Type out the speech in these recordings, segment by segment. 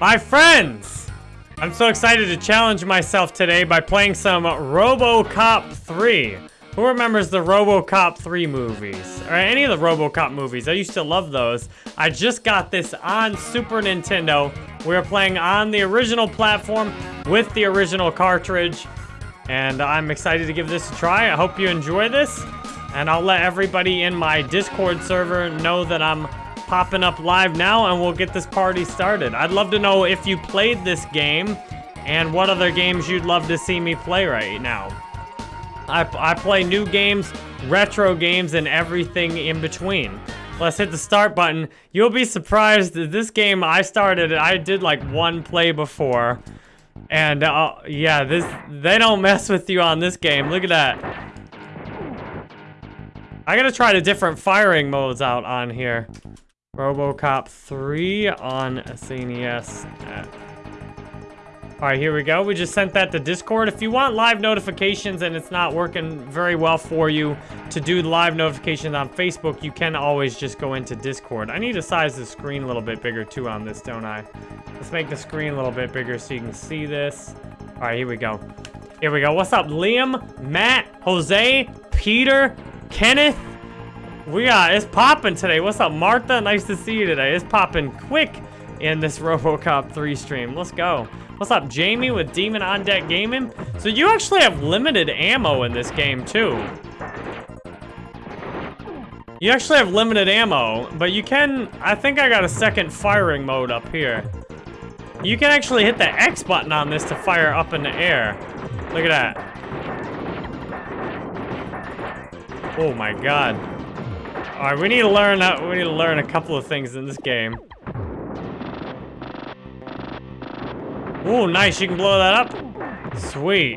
My friends! I'm so excited to challenge myself today by playing some RoboCop 3. Who remembers the RoboCop 3 movies? Or any of the RoboCop movies? I used to love those. I just got this on Super Nintendo. We're playing on the original platform with the original cartridge. And I'm excited to give this a try. I hope you enjoy this. And I'll let everybody in my Discord server know that I'm popping up live now and we'll get this party started. I'd love to know if you played this game and what other games you'd love to see me play right now. I, I play new games, retro games, and everything in between. Let's hit the start button. You'll be surprised that this game I started, I did like one play before. And uh, yeah, this they don't mess with you on this game. Look at that. I gotta try the different firing modes out on here. RoboCop 3 on SNES. Alright, here we go. We just sent that to Discord. If you want live notifications and it's not working very well for you to do live notifications on Facebook, you can always just go into Discord. I need to size the screen a little bit bigger too on this, don't I? Let's make the screen a little bit bigger so you can see this. Alright, here we go. Here we go. What's up, Liam, Matt, Jose, Peter, Kenneth, we got, it's popping today. What's up, Martha? Nice to see you today. It's popping quick in this RoboCop 3 stream. Let's go. What's up, Jamie with Demon On Deck Gaming? So you actually have limited ammo in this game, too. You actually have limited ammo, but you can... I think I got a second firing mode up here. You can actually hit the X button on this to fire up in the air. Look at that. Oh my god. Alright, we need to learn uh, we need to learn a couple of things in this game. Oh, nice. You can blow that up. Sweet.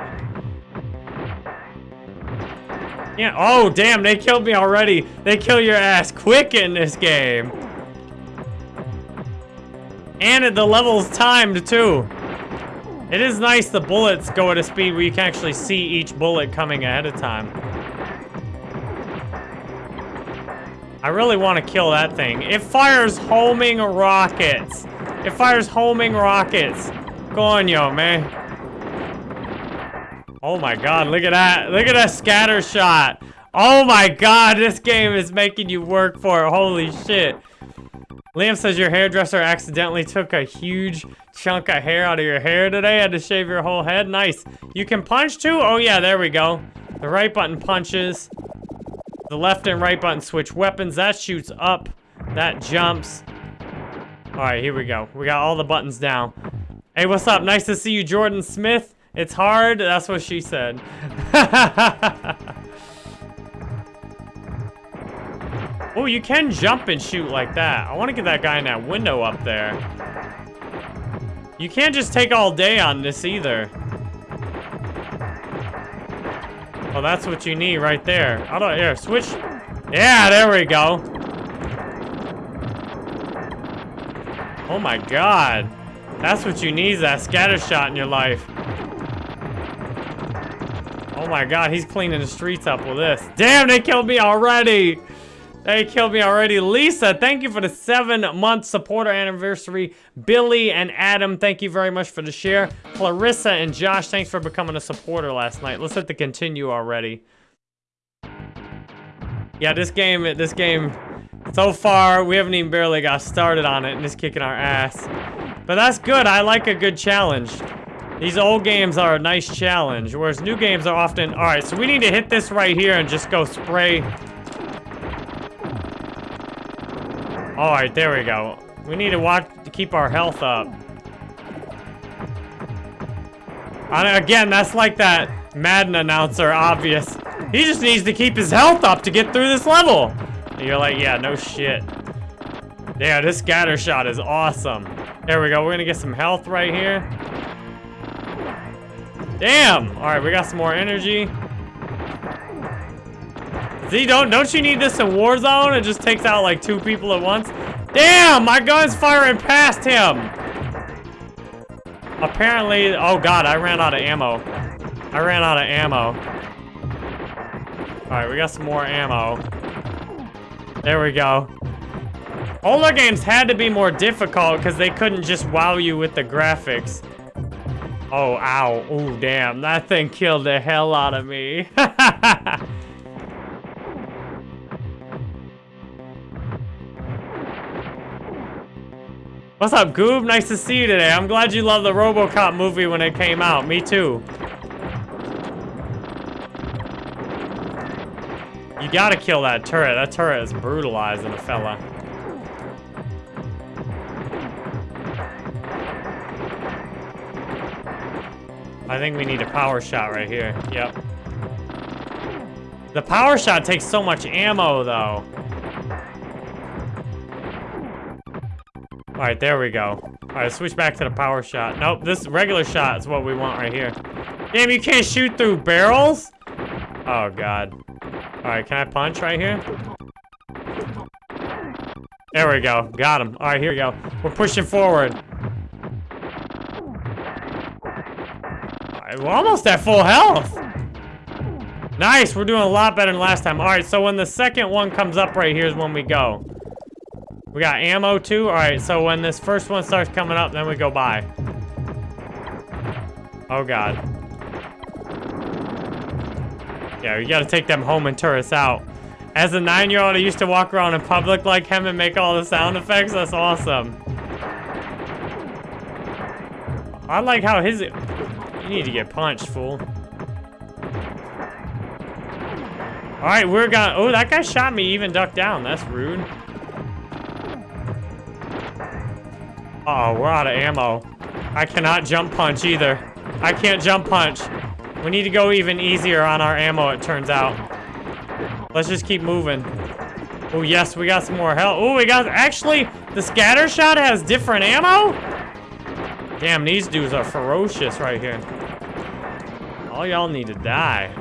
Yeah. Oh, damn. They killed me already. They kill your ass quick in this game. And the level's timed, too. It is nice the bullets go at a speed where you can actually see each bullet coming ahead of time. I really want to kill that thing. It fires homing rockets. It fires homing rockets. Go on, yo, man. Oh my god, look at that. Look at that scatter shot. Oh my god, this game is making you work for it. Holy shit. Liam says your hairdresser accidentally took a huge chunk of hair out of your hair today. Had to shave your whole head. Nice. You can punch too? Oh yeah, there we go. The right button punches. The left and right button switch weapons. That shoots up. That jumps. Alright, here we go. We got all the buttons down. Hey, what's up? Nice to see you, Jordan Smith. It's hard. That's what she said. oh, you can jump and shoot like that. I want to get that guy in that window up there. You can't just take all day on this either. Oh, that's what you need right there. I, here, switch. Yeah, there we go. Oh my god. That's what you need, that scatter shot in your life. Oh my god, he's cleaning the streets up with this. Damn, they killed me already. They killed me already. Lisa, thank you for the seven-month supporter anniversary. Billy and Adam, thank you very much for the share. Clarissa and Josh, thanks for becoming a supporter last night. Let's hit the continue already. Yeah, this game, this game, so far, we haven't even barely got started on it and it's kicking our ass. But that's good. I like a good challenge. These old games are a nice challenge, whereas new games are often... All right, so we need to hit this right here and just go spray All right, there we go. We need to watch to keep our health up. And again, that's like that Madden announcer, obvious. He just needs to keep his health up to get through this level. And you're like, yeah, no shit. Yeah, this scatter shot is awesome. There we go. We're gonna get some health right here. Damn! All right, we got some more energy. See, don't don't you need this in Warzone? It just takes out like two people at once. Damn, my gun's firing past him. Apparently, oh god, I ran out of ammo. I ran out of ammo. All right, we got some more ammo. There we go. Older games had to be more difficult because they couldn't just wow you with the graphics. Oh, ow. Oh, damn. That thing killed the hell out of me. What's up, Goob? Nice to see you today. I'm glad you loved the RoboCop movie when it came out. Me too. You gotta kill that turret. That turret is brutalizing a fella. I think we need a power shot right here. Yep. The power shot takes so much ammo, though. All right, there we go. All right, switch back to the power shot. Nope, this regular shot is what we want right here. Damn, you can't shoot through barrels? Oh, God. All right, can I punch right here? There we go. Got him. All right, here we go. We're pushing forward. All right, we're almost at full health. Nice, we're doing a lot better than last time. All right, so when the second one comes up right here is when we go. We got ammo too? Alright, so when this first one starts coming up, then we go by. Oh god. Yeah, we gotta take them homing turrets out. As a nine-year-old, I used to walk around in public like him and make all the sound effects. That's awesome. I like how his... You need to get punched, fool. Alright, we're gonna... Oh, that guy shot me even ducked down. That's rude. Oh, we're out of ammo. I cannot jump punch either. I can't jump punch. We need to go even easier on our ammo, it turns out. Let's just keep moving. Oh, yes, we got some more health. Oh, we got... Actually, the scatter shot has different ammo? Damn, these dudes are ferocious right here. All y'all need to die.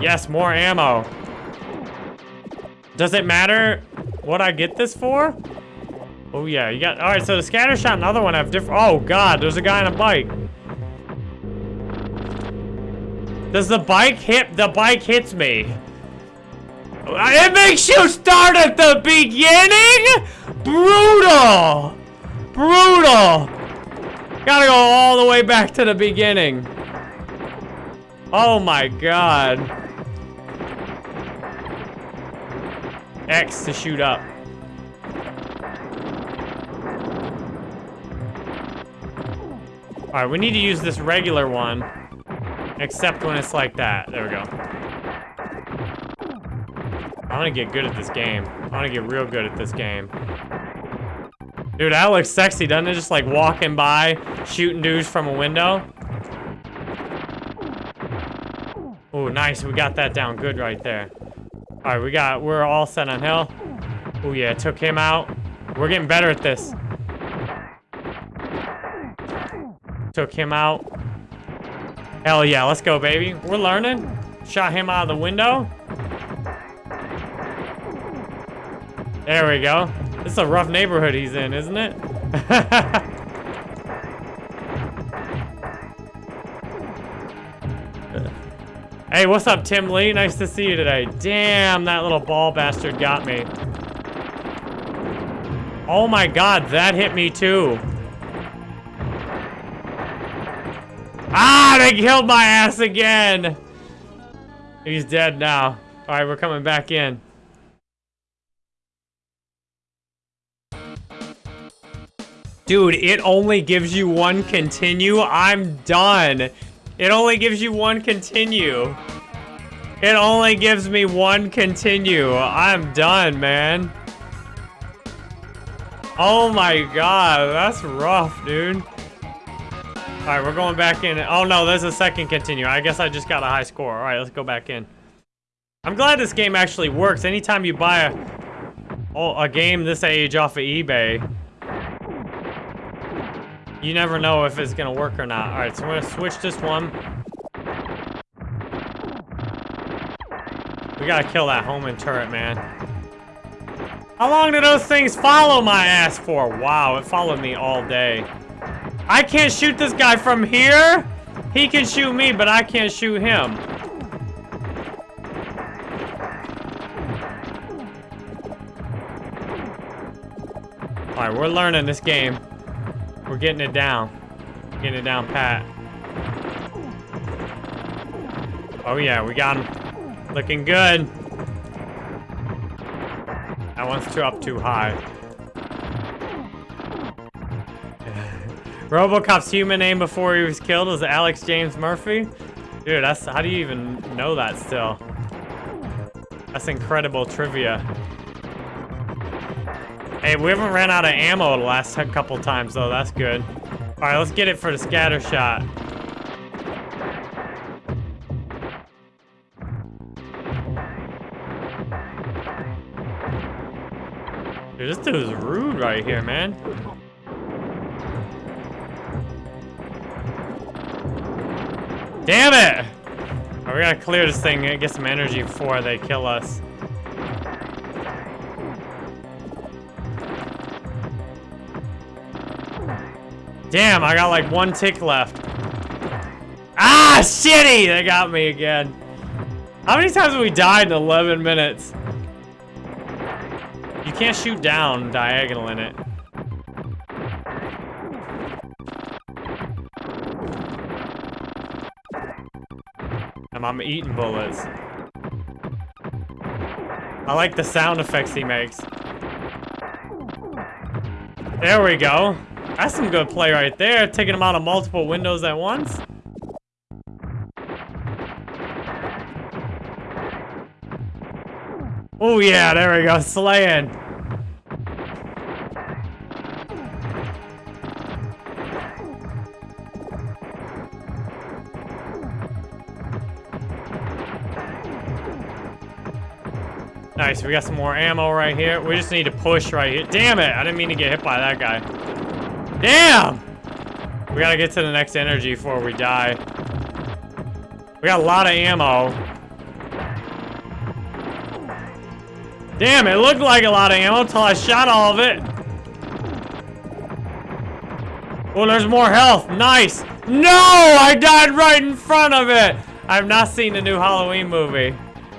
Yes, more ammo. Does it matter what I get this for? Oh, yeah, you got... Alright, so the scatter shot and other one have different... Oh, God, there's a guy on a bike. Does the bike hit... The bike hits me. Uh, it makes you start at the beginning? Brutal! Brutal! Gotta go all the way back to the beginning. Oh my god. X to shoot up. Alright, we need to use this regular one. Except when it's like that. There we go. I want to get good at this game. I want to get real good at this game. Dude, that looks sexy, doesn't it? Just like walking by, shooting dudes from a window. Oh, nice. We got that down good right there. All right, we got, we're all set on hill. Oh yeah, took him out. We're getting better at this. Took him out. Hell yeah, let's go, baby. We're learning. Shot him out of the window. There we go. This is a rough neighborhood he's in, isn't it? hey, what's up, Tim Lee? Nice to see you today. Damn, that little ball bastard got me. Oh my god, that hit me too. Ah, they killed my ass again. He's dead now. All right, we're coming back in. Dude, it only gives you one continue. I'm done. It only gives you one continue. It only gives me one continue. I'm done, man. Oh my god, that's rough, dude. Alright, we're going back in. Oh no, there's a second continue. I guess I just got a high score. Alright, let's go back in. I'm glad this game actually works. Anytime you buy a, oh, a game this age off of eBay, you never know if it's gonna work or not. Alright, so I'm gonna switch this one. We gotta kill that homing turret, man. How long do those things follow my ass for? Wow, it followed me all day. I can't shoot this guy from here. He can shoot me, but I can't shoot him. Alright, we're learning this game. We're getting it down. Getting it down pat. Oh yeah, we got him. Looking good. That one's too up too high. Robocop's human name before he was killed was Alex James Murphy? Dude, that's how do you even know that still? That's incredible trivia. Hey, we haven't ran out of ammo the last couple times though, that's good. Alright, let's get it for the scatter shot. Dude, this dude is rude right here, man. Damn it! Oh, we gotta clear this thing and get some energy before they kill us. Damn, I got like one tick left. Ah, shitty! They got me again. How many times have we died in 11 minutes? You can't shoot down diagonal in it. I'm, I'm eating bullets. I like the sound effects he makes. There we go. That's some good play right there, taking him out of multiple windows at once. Oh yeah, there we go, slaying. Nice, we got some more ammo right here. We just need to push right here. Damn it, I didn't mean to get hit by that guy. Damn! We gotta get to the next energy before we die. We got a lot of ammo. Damn, it looked like a lot of ammo until I shot all of it. Oh, there's more health. Nice. No! I died right in front of it. I've not seen the new Halloween movie.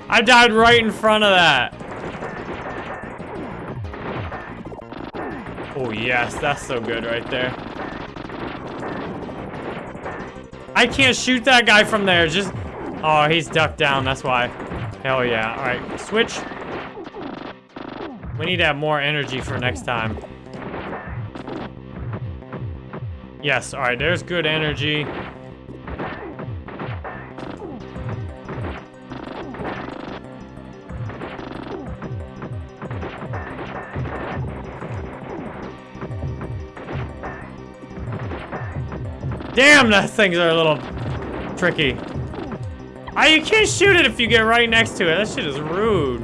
I died right in front of that. Oh, yes. That's so good right there. I can't shoot that guy from there. Just... Oh, he's ducked down. That's why. Hell yeah. All right. Switch. We need to have more energy for next time. Yes. All right. There's good energy. Damn, those things are a little tricky. Ah, you can't shoot it if you get right next to it. That shit is rude.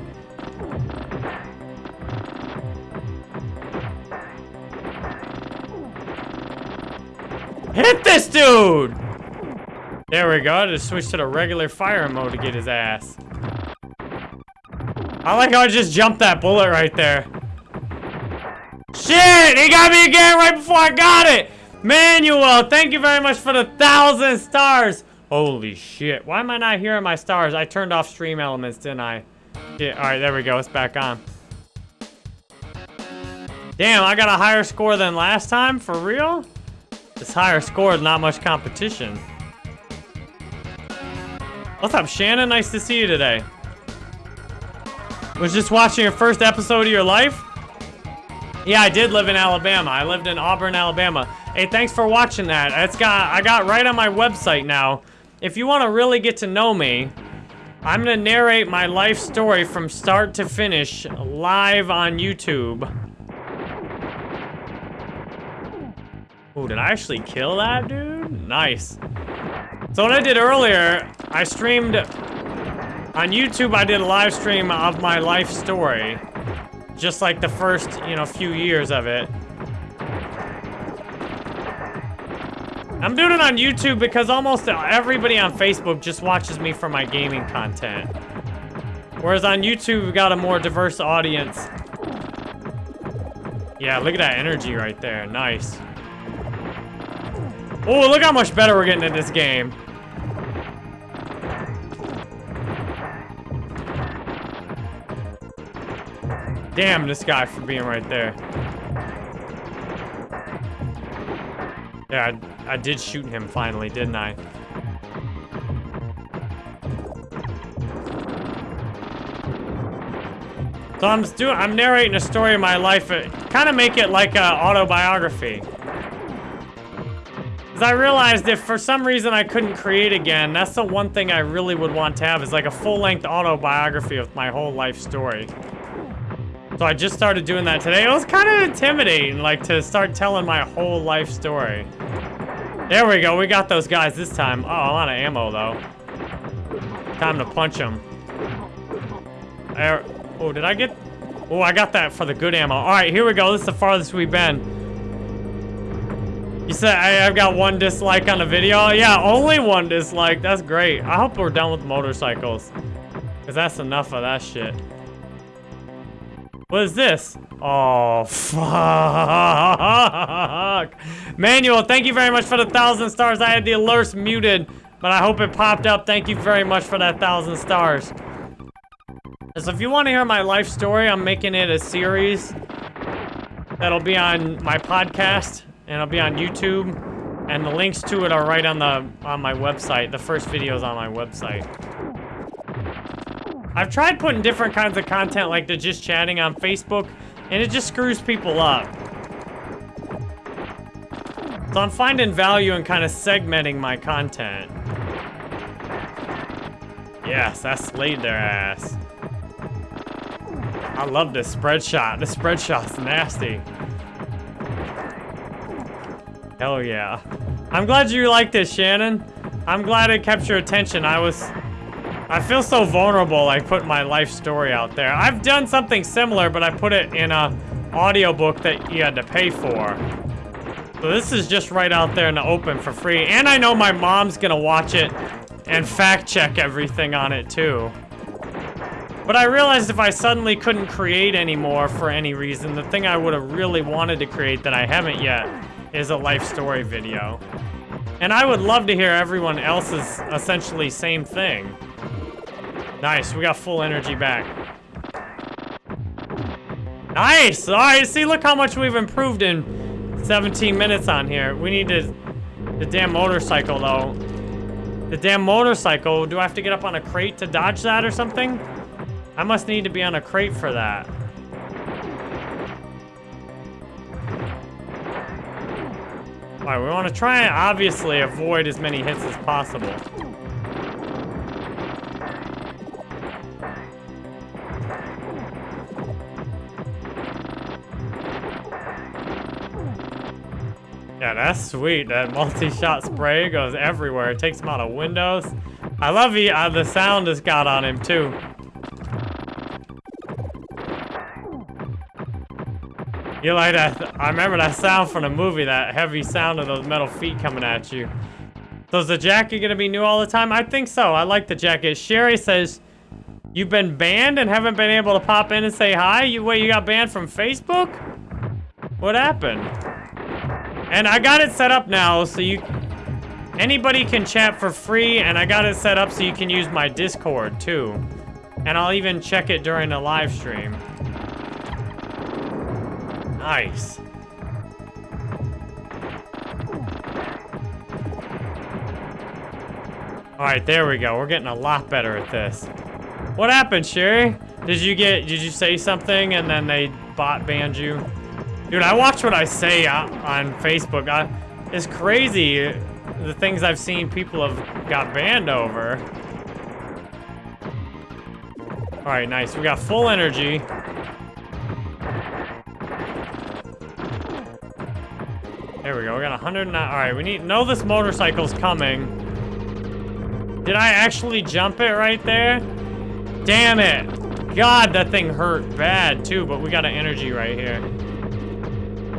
Hit this dude! There we go. I Just switch to the regular fire mode to get his ass. I like how I just jumped that bullet right there. Shit! He got me again right before I got it! Manuel, thank you very much for the thousand stars. Holy shit. Why am I not hearing my stars? I turned off StreamElements, didn't I? Yeah, all right, there we go. It's back on. Damn, I got a higher score than last time? For real? This higher score is not much competition. What's up, Shannon? Nice to see you today. Was just watching your first episode of your life? Yeah, I did live in Alabama. I lived in Auburn, Alabama. Hey, thanks for watching that. It's got I got right on my website now. If you want to really get to know me, I'm to narrate my life story from start to finish live on YouTube. Ooh, did I actually kill that dude? Nice. So what I did earlier, I streamed on YouTube, I did a live stream of my life story. Just like the first, you know, few years of it. I'm doing it on YouTube because almost everybody on Facebook just watches me for my gaming content. Whereas on YouTube, we've got a more diverse audience. Yeah, look at that energy right there. Nice. Oh, look how much better we're getting in this game. Damn this guy for being right there. Yeah, I, I did shoot him finally, didn't I? So I'm doing, I'm narrating a story of my life, uh, kind of make it like an autobiography. Because I realized if for some reason I couldn't create again, that's the one thing I really would want to have is like a full-length autobiography of my whole life story. So I just started doing that today. It was kind of intimidating, like to start telling my whole life story. There we go, we got those guys this time. Oh, a lot of ammo though. Time to punch them. Oh, did I get... Oh, I got that for the good ammo. All right, here we go. This is the farthest we've been. You said I, have got one dislike on the video? Yeah, only one dislike. That's great. I hope we're done with motorcycles. Because that's enough of that shit. What is this? Oh, fuck. Manuel, thank you very much for the thousand stars. I had the alerts muted, but I hope it popped up. Thank you very much for that thousand stars. So if you want to hear my life story, I'm making it a series that'll be on my podcast and it'll be on YouTube. And the links to it are right on the on my website. The first video is on my website. I've tried putting different kinds of content like the just chatting on Facebook, and it just screws people up. So I'm finding value in kind of segmenting my content. Yes, I slayed their ass. I love this spread shot. This spread shot's nasty. Hell yeah. I'm glad you like this, Shannon. I'm glad it kept your attention. I was... I feel so vulnerable, like, putting my life story out there. I've done something similar, but I put it in a audiobook that you had to pay for. So this is just right out there in the open for free. And I know my mom's gonna watch it and fact check everything on it, too. But I realized if I suddenly couldn't create anymore for any reason, the thing I would have really wanted to create that I haven't yet is a life story video. And I would love to hear everyone else's essentially same thing. Nice, we got full energy back. Nice! Alright, see, look how much we've improved in 17 minutes on here. We need to... The damn motorcycle, though. The damn motorcycle, do I have to get up on a crate to dodge that or something? I must need to be on a crate for that. Alright, we want to try and obviously avoid as many hits as possible. Yeah, that's sweet. That multi-shot spray goes everywhere. It takes him out of windows. I love the, uh, the sound it's got on him, too. You like that? I remember that sound from the movie, that heavy sound of those metal feet coming at you. So is the jacket gonna be new all the time? I think so. I like the jacket. Sherry says, you've been banned and haven't been able to pop in and say hi? You Wait, you got banned from Facebook? What happened? And I got it set up now so you... Anybody can chat for free and I got it set up so you can use my Discord too. And I'll even check it during a live stream. Nice. Alright, there we go. We're getting a lot better at this. What happened, Sherry? Did you get, did you say something and then they bot banned you? Dude, I watch what I say uh, on Facebook. I, it's crazy the things I've seen people have got banned over. Alright, nice. We got full energy. There we go. We got 109. All right, we need know this motorcycle's coming. Did I actually jump it right there? Damn it. God, that thing hurt bad too, but we got an energy right here.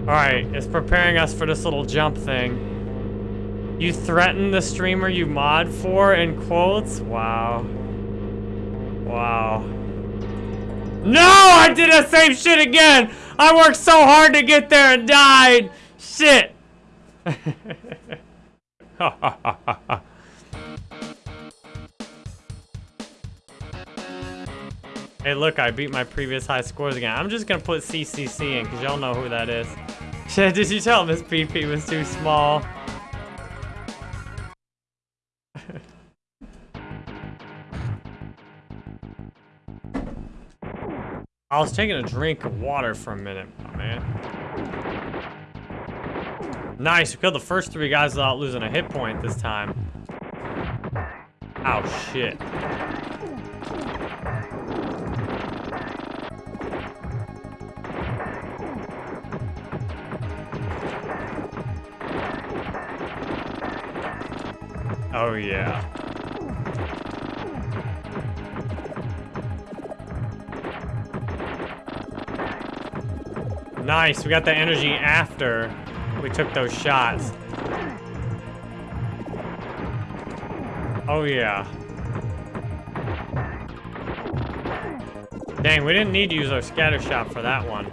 All right, it's preparing us for this little jump thing. You threaten the streamer you mod for, in quotes? Wow. Wow. No, I did the same shit again. I worked so hard to get there and died. Shit. Hey, look, I beat my previous high scores again. I'm just gonna put CCC in, because y'all know who that is. Shit, did you tell Miss PP was too small? I was taking a drink of water for a minute, man. Nice, we killed the first three guys without losing a hit point this time. Oh, shit. Oh, yeah. Nice, we got the energy after we took those shots. Oh, yeah. Dang, we didn't need to use our scatter shot for that one.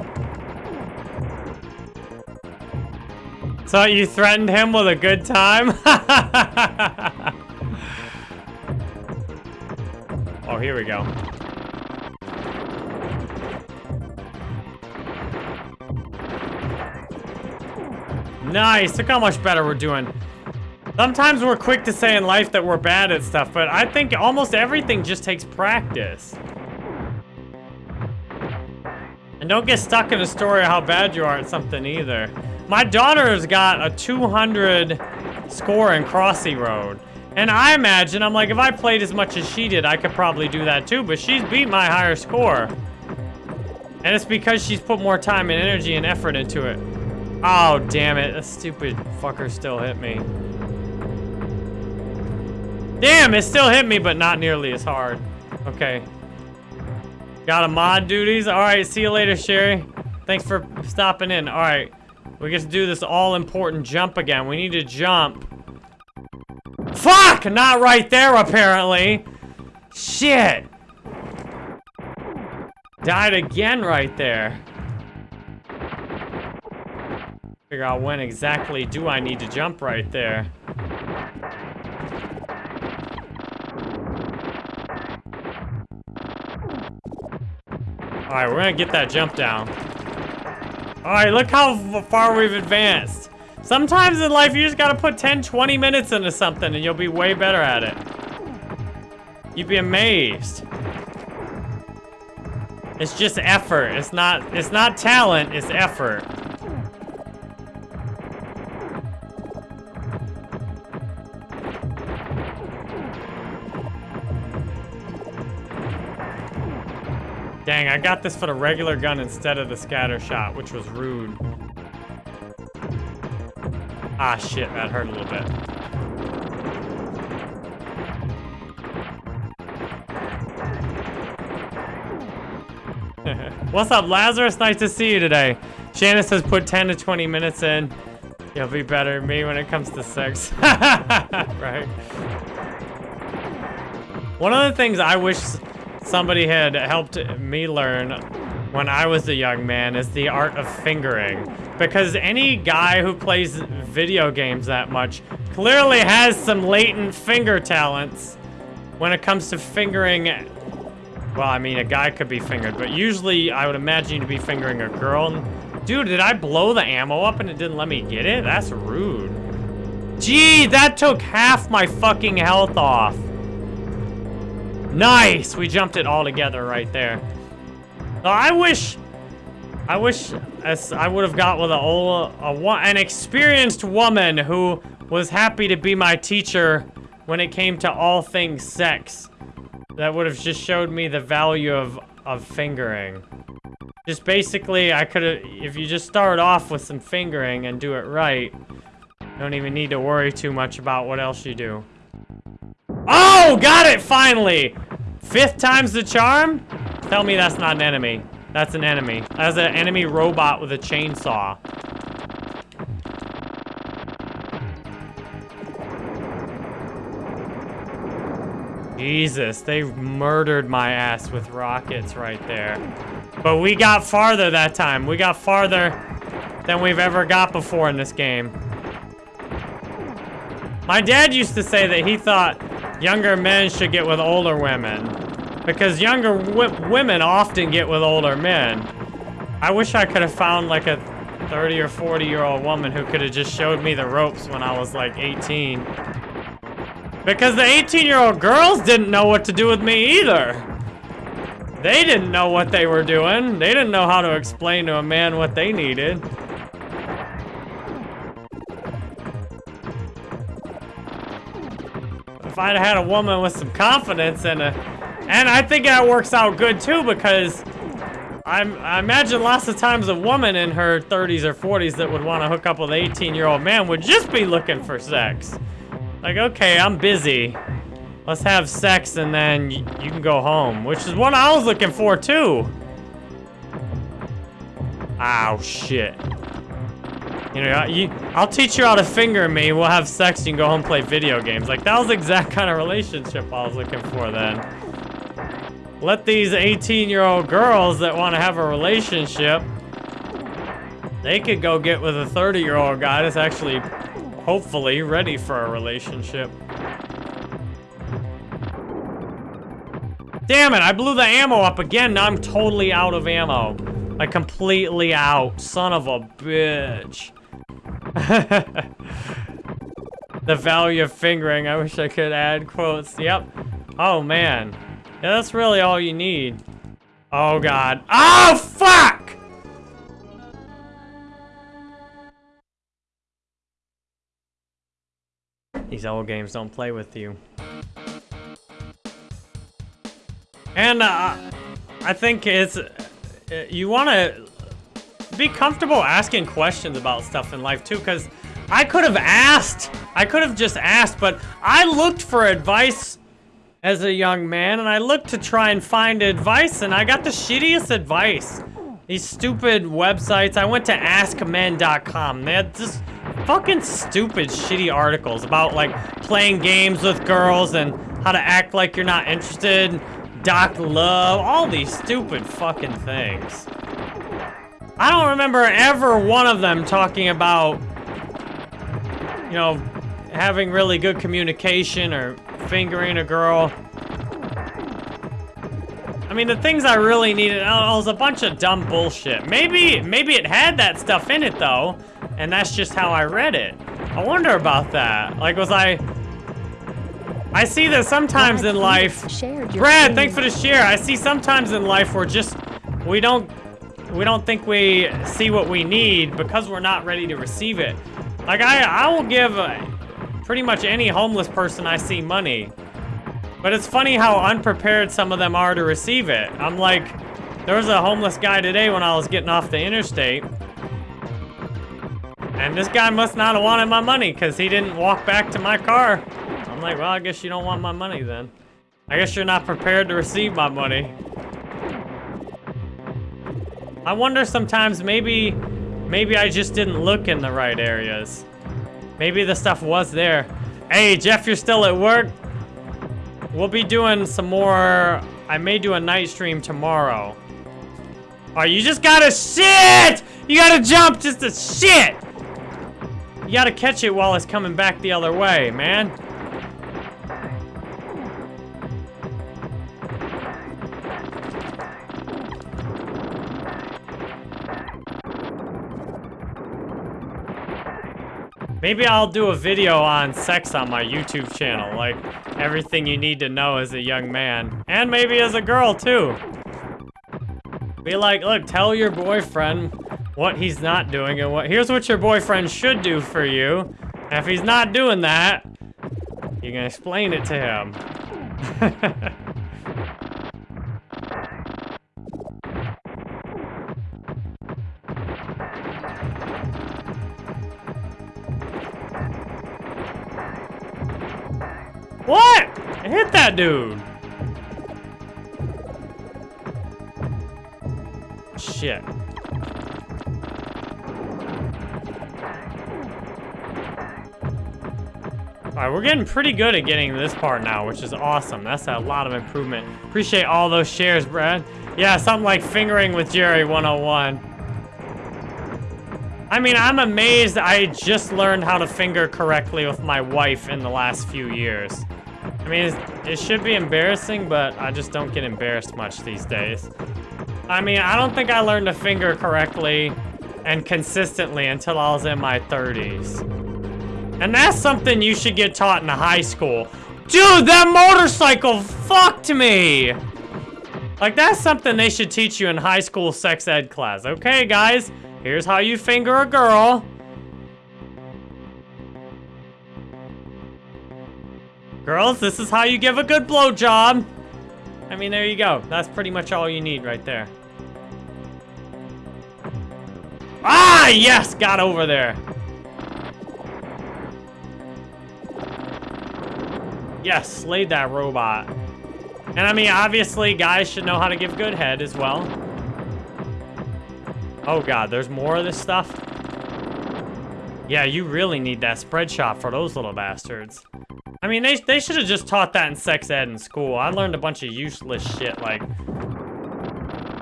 So you threatened him with a good time? here we go. Nice, look how much better we're doing. Sometimes we're quick to say in life that we're bad at stuff, but I think almost everything just takes practice. And don't get stuck in a story of how bad you are at something either. My daughter's got a 200 score in Crossy Road. And I imagine, I'm like, if I played as much as she did, I could probably do that too, but she's beat my higher score. And it's because she's put more time and energy and effort into it. Oh, damn it. That stupid fucker still hit me. Damn, it still hit me, but not nearly as hard. Okay. Got a mod duties. All right, see you later, Sherry. Thanks for stopping in. All right. We get to do this all-important jump again. We need to jump. Fuck! Not right there, apparently. Shit. Died again right there. Figure out when exactly do I need to jump right there. Alright, we're gonna get that jump down. Alright, look how far we've advanced. Sometimes in life, you just gotta put 10, 20 minutes into something and you'll be way better at it. You'd be amazed. It's just effort. It's not, it's not talent, it's effort. Dang, I got this for the regular gun instead of the scatter shot, which was rude. Ah, shit, that hurt a little bit. What's up, Lazarus? Nice to see you today. Shannon says put 10 to 20 minutes in. You'll be better than me when it comes to sex. right? One of the things I wish somebody had helped me learn when I was a young man is the art of fingering. Because any guy who plays video games that much clearly has some latent finger talents when it comes to fingering. Well, I mean, a guy could be fingered, but usually I would imagine you to be fingering a girl. Dude, did I blow the ammo up and it didn't let me get it? That's rude. Gee, that took half my fucking health off. Nice! We jumped it all together right there. Oh, I wish... I wish I would have got with a, a, a, an experienced woman who was happy to be my teacher when it came to all things sex. That would have just showed me the value of, of fingering. Just basically, I could have, if you just start off with some fingering and do it right, don't even need to worry too much about what else you do. Oh, got it, finally! Fifth time's the charm? Tell me that's not an enemy. That's an enemy. That's an enemy robot with a chainsaw. Jesus, they murdered my ass with rockets right there. But we got farther that time. We got farther than we've ever got before in this game. My dad used to say that he thought younger men should get with older women. Because younger women often get with older men. I wish I could have found like a 30 or 40 year old woman who could have just showed me the ropes when I was like 18. Because the 18 year old girls didn't know what to do with me either. They didn't know what they were doing. They didn't know how to explain to a man what they needed. If I'd had a woman with some confidence and a, and I think that works out good too because I'm, I imagine lots of times a woman in her 30s or 40s that would want to hook up with an 18 year old man would just be looking for sex. Like, okay, I'm busy. Let's have sex and then you can go home, which is what I was looking for too. Ow, shit. You know, you, I'll teach you how to finger me, we'll have sex, you can go home play video games. Like, that was the exact kind of relationship I was looking for then. Let these 18-year-old girls that want to have a relationship, they could go get with a 30-year-old guy that's actually, hopefully, ready for a relationship. Damn it, I blew the ammo up again. Now I'm totally out of ammo. Like, completely out. Son of a bitch. the value of fingering. I wish I could add quotes. Yep. Oh, man. Yeah, that's really all you need. Oh, God. Oh, fuck! These old games don't play with you. And uh, I think it's... Uh, you want to be comfortable asking questions about stuff in life, too, because I could have asked. I could have just asked, but I looked for advice as a young man, and I looked to try and find advice, and I got the shittiest advice. These stupid websites. I went to AskMen.com. They had just fucking stupid, shitty articles about, like, playing games with girls and how to act like you're not interested, Doc Love, all these stupid fucking things. I don't remember ever one of them talking about, you know, having really good communication or fingering a girl. I mean, the things I really needed, oh, was a bunch of dumb bullshit. Maybe, maybe it had that stuff in it, though, and that's just how I read it. I wonder about that. Like, was I... I see that sometimes Brad, in life... Brad, thanks for the share. I see sometimes in life where just... We don't... We don't think we see what we need because we're not ready to receive it. Like, I, I will give... A, pretty much any homeless person I see money. But it's funny how unprepared some of them are to receive it. I'm like, there was a homeless guy today when I was getting off the interstate. And this guy must not have wanted my money because he didn't walk back to my car. I'm like, well, I guess you don't want my money then. I guess you're not prepared to receive my money. I wonder sometimes maybe, maybe I just didn't look in the right areas. Maybe the stuff was there. Hey, Jeff, you're still at work? We'll be doing some more... I may do a night stream tomorrow. Oh, you just gotta shit! You gotta jump just to shit! You gotta catch it while it's coming back the other way, man. Maybe I'll do a video on sex on my YouTube channel, like everything you need to know as a young man. And maybe as a girl, too. Be like, look, tell your boyfriend what he's not doing and what- here's what your boyfriend should do for you. If he's not doing that, you can explain it to him. What? I hit that dude. Shit. Alright, we're getting pretty good at getting this part now, which is awesome. That's a lot of improvement. Appreciate all those shares, Brad. Yeah, something like fingering with Jerry 101. I mean, I'm amazed I just learned how to finger correctly with my wife in the last few years. I mean, it should be embarrassing, but I just don't get embarrassed much these days. I mean, I don't think I learned to finger correctly and consistently until I was in my 30s. And that's something you should get taught in high school. Dude, that motorcycle fucked me! Like, that's something they should teach you in high school sex ed class. Okay, guys, here's how you finger a girl. Girls, this is how you give a good blowjob. I mean, there you go. That's pretty much all you need right there. Ah, yes, got over there. Yes, slayed that robot. And I mean, obviously, guys should know how to give good head as well. Oh god, there's more of this stuff? Yeah, you really need that spread shot for those little bastards. I mean, they, they should have just taught that in sex ed in school. I learned a bunch of useless shit, like...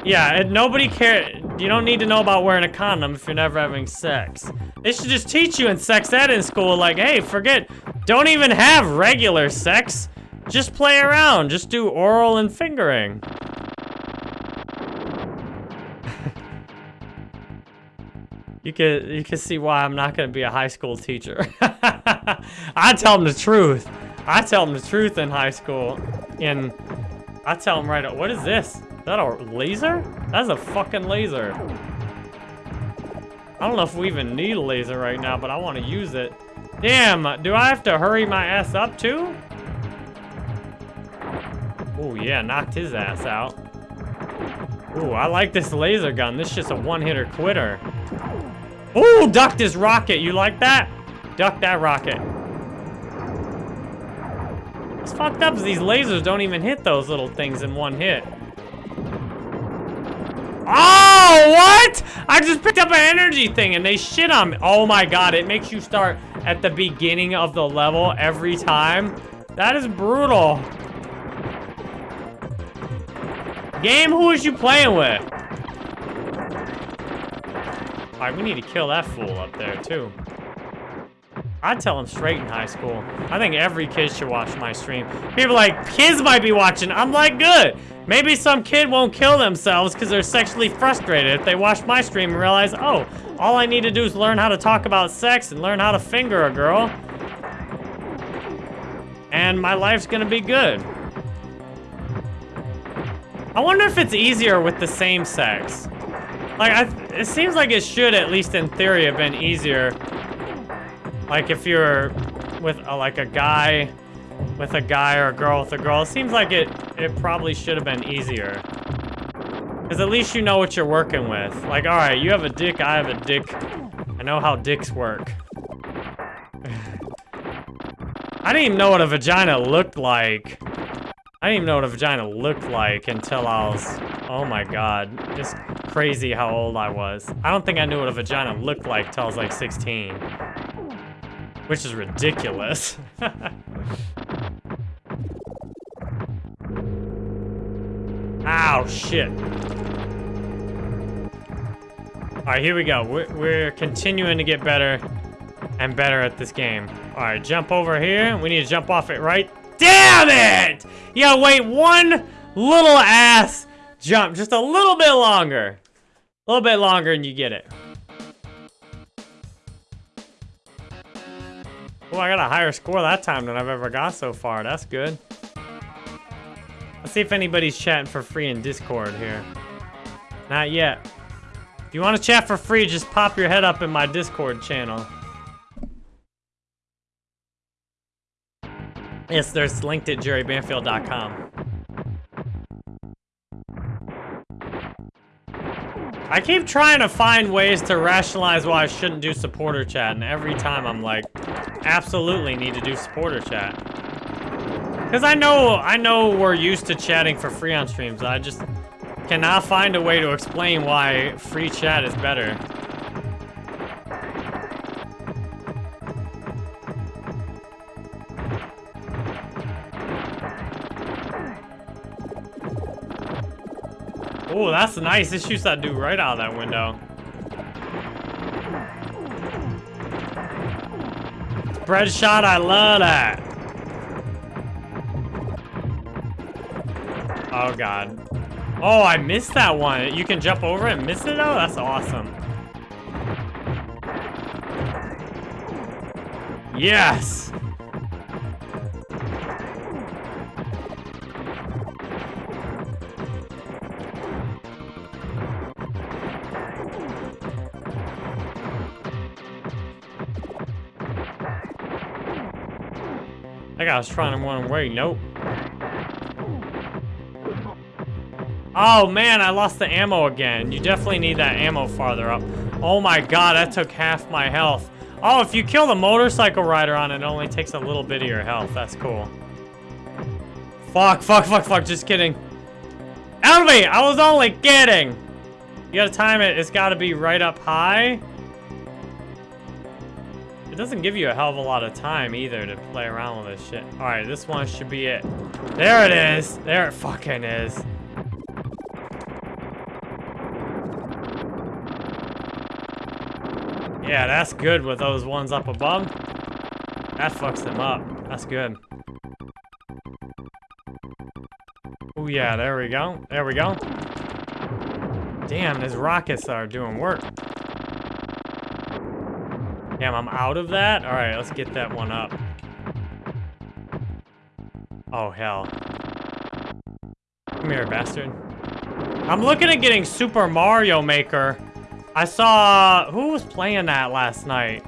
Yeah, nobody care. You don't need to know about wearing a condom if you're never having sex. They should just teach you in sex ed in school, like, hey, forget, don't even have regular sex. Just play around. Just do oral and fingering. You can you can see why I'm not gonna be a high school teacher. I tell them the truth. I tell them the truth in high school. And I tell them right what is this? Is that a laser? That's a fucking laser. I don't know if we even need a laser right now, but I want to use it. Damn, do I have to hurry my ass up too? Oh yeah, knocked his ass out. Ooh, I like this laser gun. This is just a one-hitter quitter. Ooh, ducked his rocket. You like that? Duck that rocket. It's fucked up these lasers don't even hit those little things in one hit. Oh, what? I just picked up an energy thing and they shit on me. Oh my god, it makes you start at the beginning of the level every time. That is brutal. Game, who is you playing with? Alright, we need to kill that fool up there, too. I'd tell him straight in high school. I think every kid should watch my stream. People like, kids might be watching. I'm like, good. Maybe some kid won't kill themselves because they're sexually frustrated if they watch my stream and realize, oh, all I need to do is learn how to talk about sex and learn how to finger a girl. And my life's gonna be good. I wonder if it's easier with the same sex. Like, I, it seems like it should, at least in theory, have been easier. Like, if you're with, a, like, a guy with a guy or a girl with a girl, it seems like it, it probably should have been easier. Because at least you know what you're working with. Like, alright, you have a dick, I have a dick. I know how dicks work. I didn't even know what a vagina looked like. I didn't even know what a vagina looked like until I was, oh my god, just crazy how old I was. I don't think I knew what a vagina looked like until I was like 16. Which is ridiculous. Ow, shit. Alright, here we go. We're, we're continuing to get better and better at this game. Alright, jump over here. We need to jump off it right Damn it! Yeah, wait one little ass jump. Just a little bit longer. A little bit longer and you get it. Oh, I got a higher score that time than I've ever got so far. That's good. Let's see if anybody's chatting for free in Discord here. Not yet. If you want to chat for free, just pop your head up in my Discord channel. Yes, there's linked at jerrybanfield.com. I keep trying to find ways to rationalize why I shouldn't do supporter chat, and every time I'm like, absolutely need to do supporter chat. Because I know, I know we're used to chatting for free on streams. I just cannot find a way to explain why free chat is better. Oh, that's nice. It shoots that dude right out of that window. Spread shot, I love that. Oh, God. Oh, I missed that one. You can jump over it and miss it, though? That's awesome. Yes! Was trying to run away. Nope. Oh man, I lost the ammo again. You definitely need that ammo farther up. Oh my god, that took half my health. Oh, if you kill the motorcycle rider on it, it only takes a little bit of your health. That's cool. Fuck, fuck, fuck, fuck. Just kidding. Help me! I was only kidding! You gotta time it. It's gotta be right up high. It doesn't give you a hell of a lot of time either to play around with this shit. Alright, this one should be it. There it is! There it fucking is. Yeah, that's good with those ones up above. That fucks them up. That's good. Oh yeah, there we go. There we go. Damn, these rockets are doing work. Damn, I'm out of that? Alright, let's get that one up. Oh, hell. Come here, bastard. I'm looking at getting Super Mario Maker I saw... Who was playing that last night?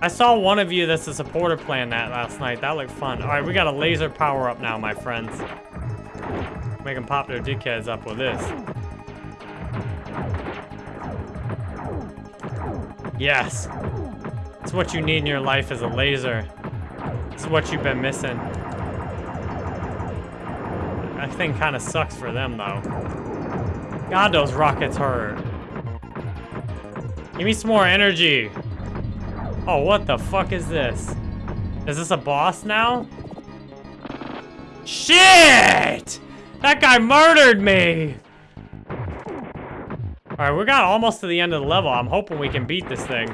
I saw one of you that's a supporter playing that last night. That looked fun. Alright, we got a laser power up now, my friends. Make them pop their dickheads up with this. Yes. It's what you need in your life is a laser. It's what you've been missing. That thing kind of sucks for them, though. God, those rockets hurt. Give me some more energy. Oh, what the fuck is this? Is this a boss now? Shit! That guy murdered me! Alright, we got almost to the end of the level. I'm hoping we can beat this thing.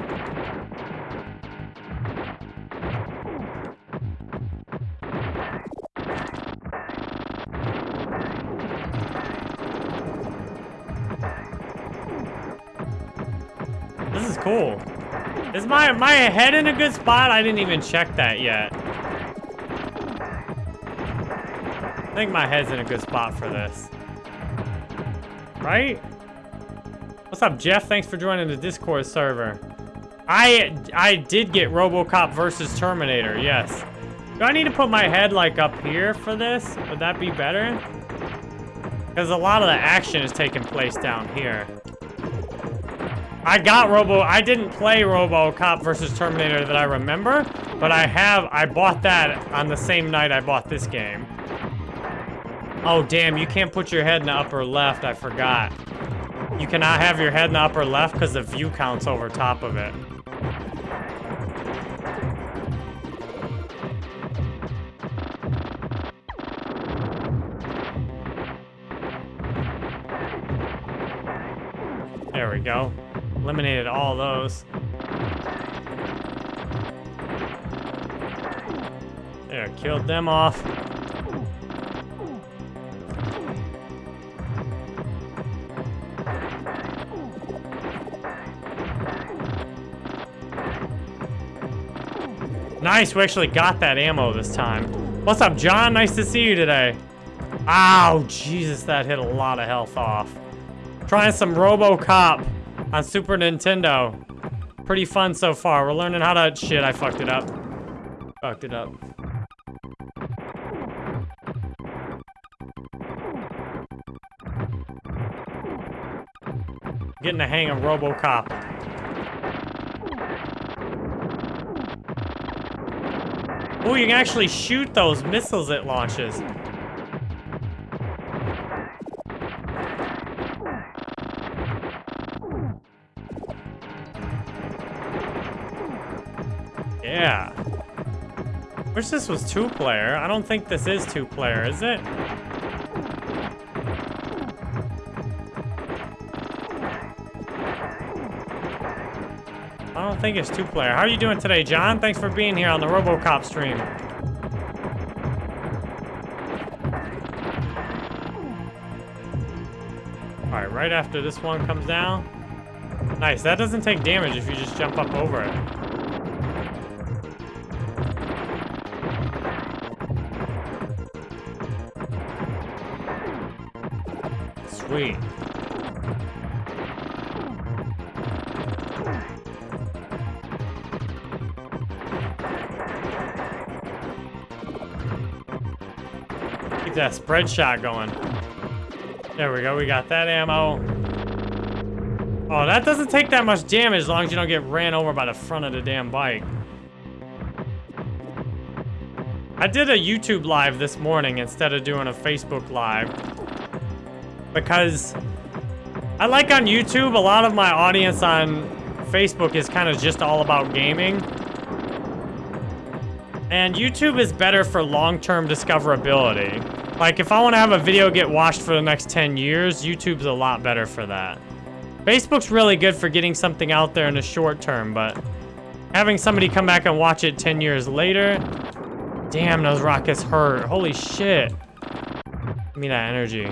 My, my head in a good spot? I didn't even check that yet. I think my head's in a good spot for this. Right? What's up, Jeff? Thanks for joining the Discord server. I I did get RoboCop versus Terminator, yes. Do I need to put my head, like, up here for this? Would that be better? Because a lot of the action is taking place down here. I got Robo, I didn't play RoboCop versus Terminator that I remember, but I have, I bought that on the same night I bought this game. Oh, damn, you can't put your head in the upper left, I forgot. You cannot have your head in the upper left because the view counts over top of it. There we go. Eliminated all those. There, killed them off. Nice, we actually got that ammo this time. What's up, John? Nice to see you today. Ow, Jesus, that hit a lot of health off. Trying some RoboCop on Super Nintendo. Pretty fun so far. We're learning how to... Shit, I fucked it up. Fucked it up. Getting the hang of RoboCop. Oh, you can actually shoot those missiles it launches. Wish this was two-player. I don't think this is two-player, is it? I don't think it's two-player. How are you doing today, John? Thanks for being here on the RoboCop stream. Alright, right after this one comes down. Nice, that doesn't take damage if you just jump up over it. Sweet. that spread shot going. There we go. We got that ammo. Oh, that doesn't take that much damage as long as you don't get ran over by the front of the damn bike. I did a YouTube live this morning instead of doing a Facebook live. Because I like on YouTube, a lot of my audience on Facebook is kind of just all about gaming. And YouTube is better for long-term discoverability. Like, if I want to have a video get watched for the next 10 years, YouTube's a lot better for that. Facebook's really good for getting something out there in the short term, but having somebody come back and watch it 10 years later, Damn, those rockets hurt. Holy shit. Give me that energy.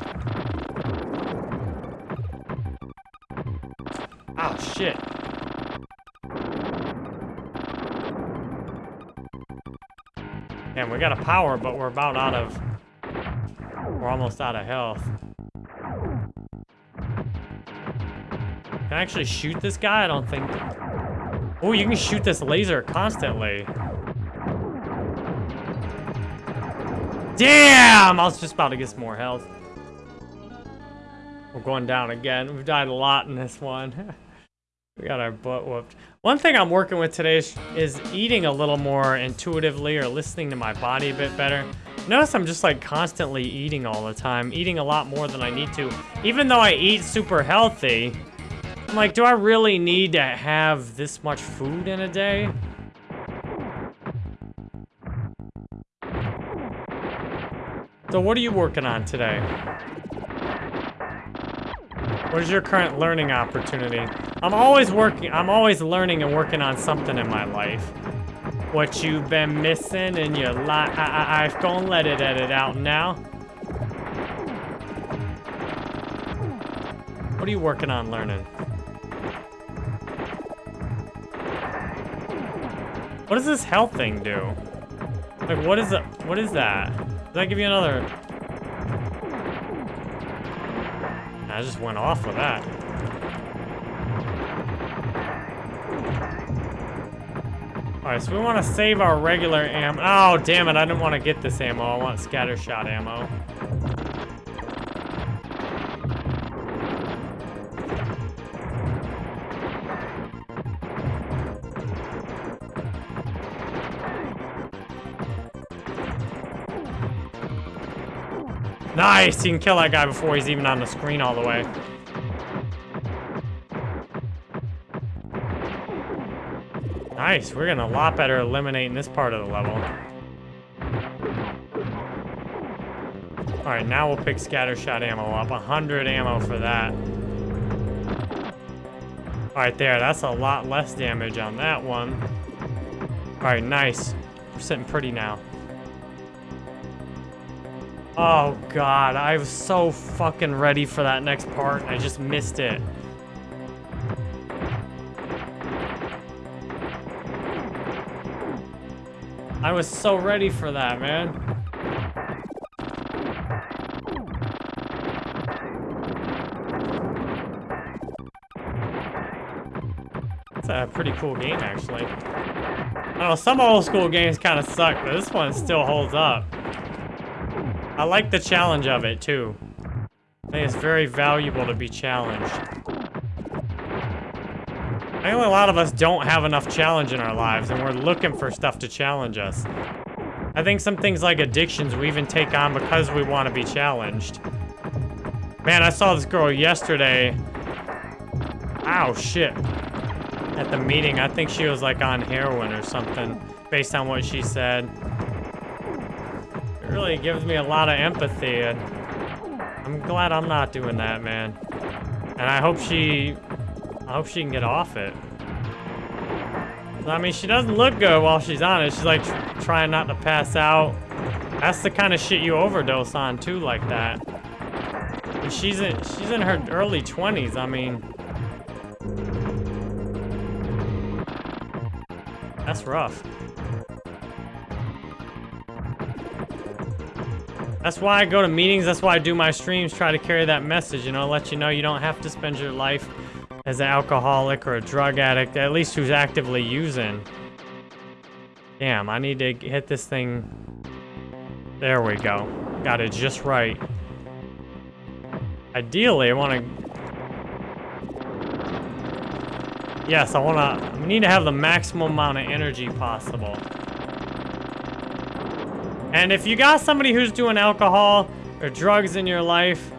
Damn, we got a power, but we're about out of... We're almost out of health. Can I actually shoot this guy? I don't think... Oh, you can shoot this laser constantly. Damn! I was just about to get some more health. We're going down again. We've died a lot in this one. we got our butt whooped. One thing I'm working with today is, is, eating a little more intuitively or listening to my body a bit better. Notice I'm just like constantly eating all the time, eating a lot more than I need to. Even though I eat super healthy, I'm like, do I really need to have this much food in a day? So what are you working on today? What is your current learning opportunity? I'm always working, I'm always learning and working on something in my life. What you've been missing in your life, I, I, I've gonna let it edit out now. What are you working on learning? What does this health thing do? Like, what is it? What is that? Does that give you another? I just went off with that. Alright, so we want to save our regular ammo. Oh, damn it, I didn't want to get this ammo. I want scatter shot ammo. Nice! You can kill that guy before he's even on the screen all the way. Nice. We're getting a lot better eliminating this part of the level. Alright, now we'll pick scattershot ammo up. 100 ammo for that. Alright, there. That's a lot less damage on that one. Alright, nice. We're sitting pretty now. Oh god, I was so fucking ready for that next part. and I just missed it. I was so ready for that, man. It's a pretty cool game, actually. I don't know, some old school games kind of suck, but this one still holds up. I like the challenge of it, too. I think it's very valuable to be challenged. I know a lot of us don't have enough challenge in our lives, and we're looking for stuff to challenge us. I think some things like addictions we even take on because we want to be challenged. Man, I saw this girl yesterday. Ow, shit. At the meeting, I think she was like on heroin or something, based on what she said really gives me a lot of empathy, and I'm glad I'm not doing that, man. And I hope she, I hope she can get off it. I mean, she doesn't look good while she's on it. She's like tr trying not to pass out. That's the kind of shit you overdose on too, like that. And she's in, she's in her early 20s. I mean, that's rough. That's why I go to meetings. That's why I do my streams, try to carry that message, you know, let you know you don't have to spend your life as an alcoholic or a drug addict, at least who's actively using. Damn, I need to hit this thing. There we go. Got it just right. Ideally, I want to... Yes, I want to... We need to have the maximum amount of energy possible. And if you got somebody who's doing alcohol or drugs in your life,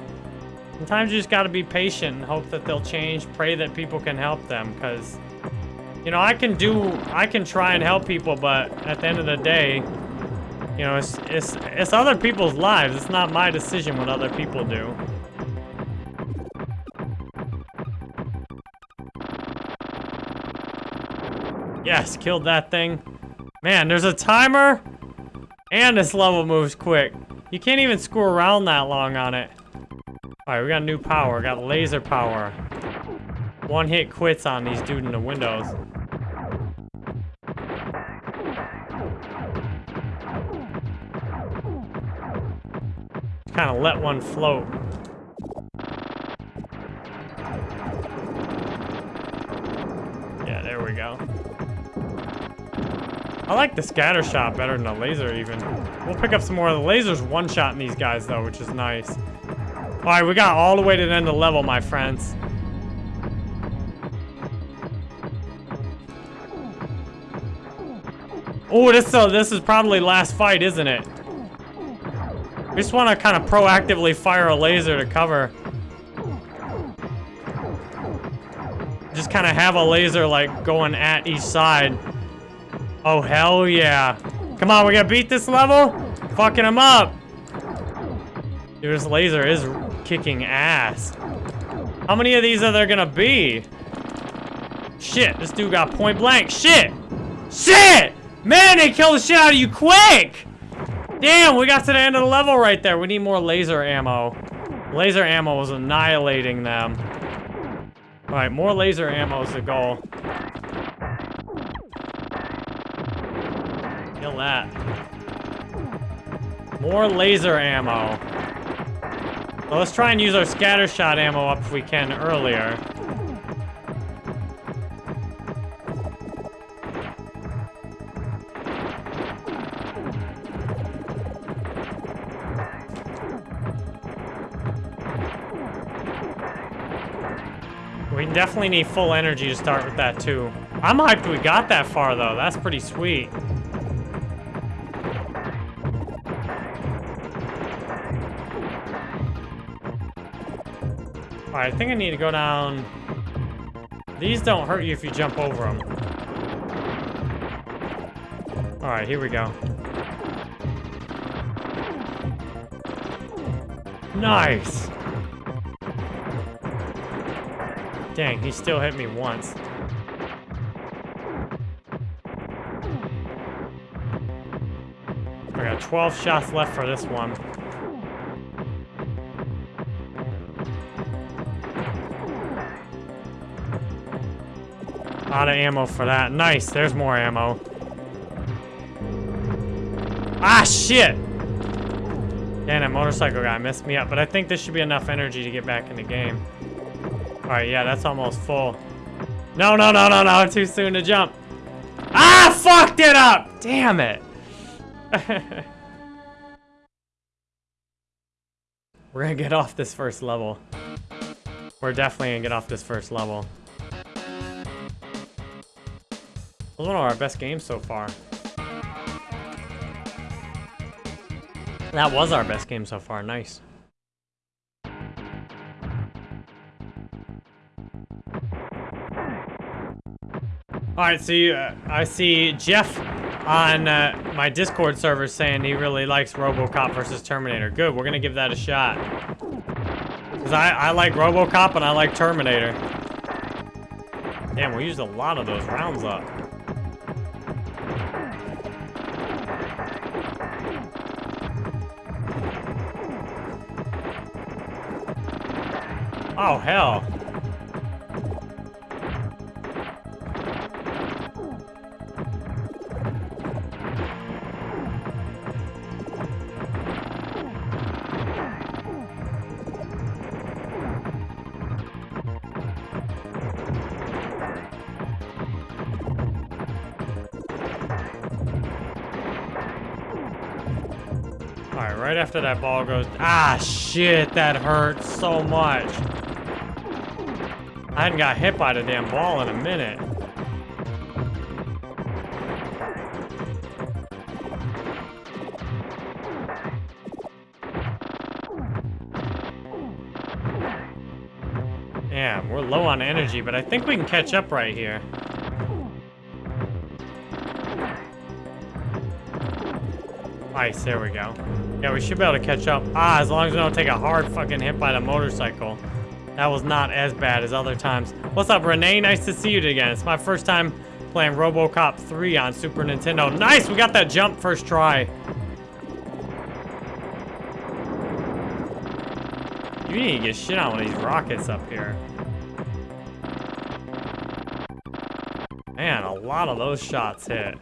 sometimes you just got to be patient and hope that they'll change. Pray that people can help them because, you know, I can do, I can try and help people, but at the end of the day, you know, it's, it's, it's other people's lives. It's not my decision what other people do. Yes, killed that thing. Man, there's a timer. And this level moves quick. You can't even screw around that long on it. Alright, we got new power. We got laser power. One hit quits on these dude in the windows. Kind of let one float. I like the scatter shot better than the laser even. We'll pick up some more. Of the laser's one-shotting these guys though, which is nice. All right, we got all the way to the end of the level, my friends. Oh, this, uh, this is probably last fight, isn't it? We just want to kind of proactively fire a laser to cover. Just kind of have a laser, like, going at each side. Oh, hell yeah. Come on, we gotta beat this level? Fucking him up. Dude, this laser is kicking ass. How many of these are there gonna be? Shit, this dude got point blank. Shit! Shit! Man, they killed the shit out of you quick! Damn, we got to the end of the level right there. We need more laser ammo. Laser ammo was annihilating them. Alright, more laser ammo is the goal. Kill that. More laser ammo. Well, let's try and use our scatter shot ammo up if we can earlier. We definitely need full energy to start with that too. I'm hyped we got that far though. That's pretty sweet. Alright, I think I need to go down... These don't hurt you if you jump over them. Alright, here we go. Nice! Dang, he still hit me once. I got 12 shots left for this one. Out of ammo for that. Nice, there's more ammo. Ah, shit! Damn, that motorcycle guy messed me up, but I think this should be enough energy to get back in the game. Alright, yeah, that's almost full. No, no, no, no, no, too soon to jump. Ah, fucked it up! Damn it! We're gonna get off this first level. We're definitely gonna get off this first level. One of our best games so far. That was our best game so far. Nice. All right, so you, uh, I see Jeff on uh, my Discord server saying he really likes RoboCop versus Terminator. Good, we're gonna give that a shot. Cause I, I like RoboCop and I like Terminator. Damn, we used a lot of those rounds up. Oh, hell. Alright, right after that ball goes... Ah, shit, that hurts so much. I hadn't got hit by the damn ball in a minute. Yeah, we're low on energy, but I think we can catch up right here. Nice, there we go. Yeah, we should be able to catch up. Ah, as long as we don't take a hard fucking hit by the motorcycle. That was not as bad as other times. What's up, Renee? Nice to see you again. It's my first time playing RoboCop 3 on Super Nintendo. Nice, we got that jump first try. You need to get shit on with these rockets up here. Man, a lot of those shots hit.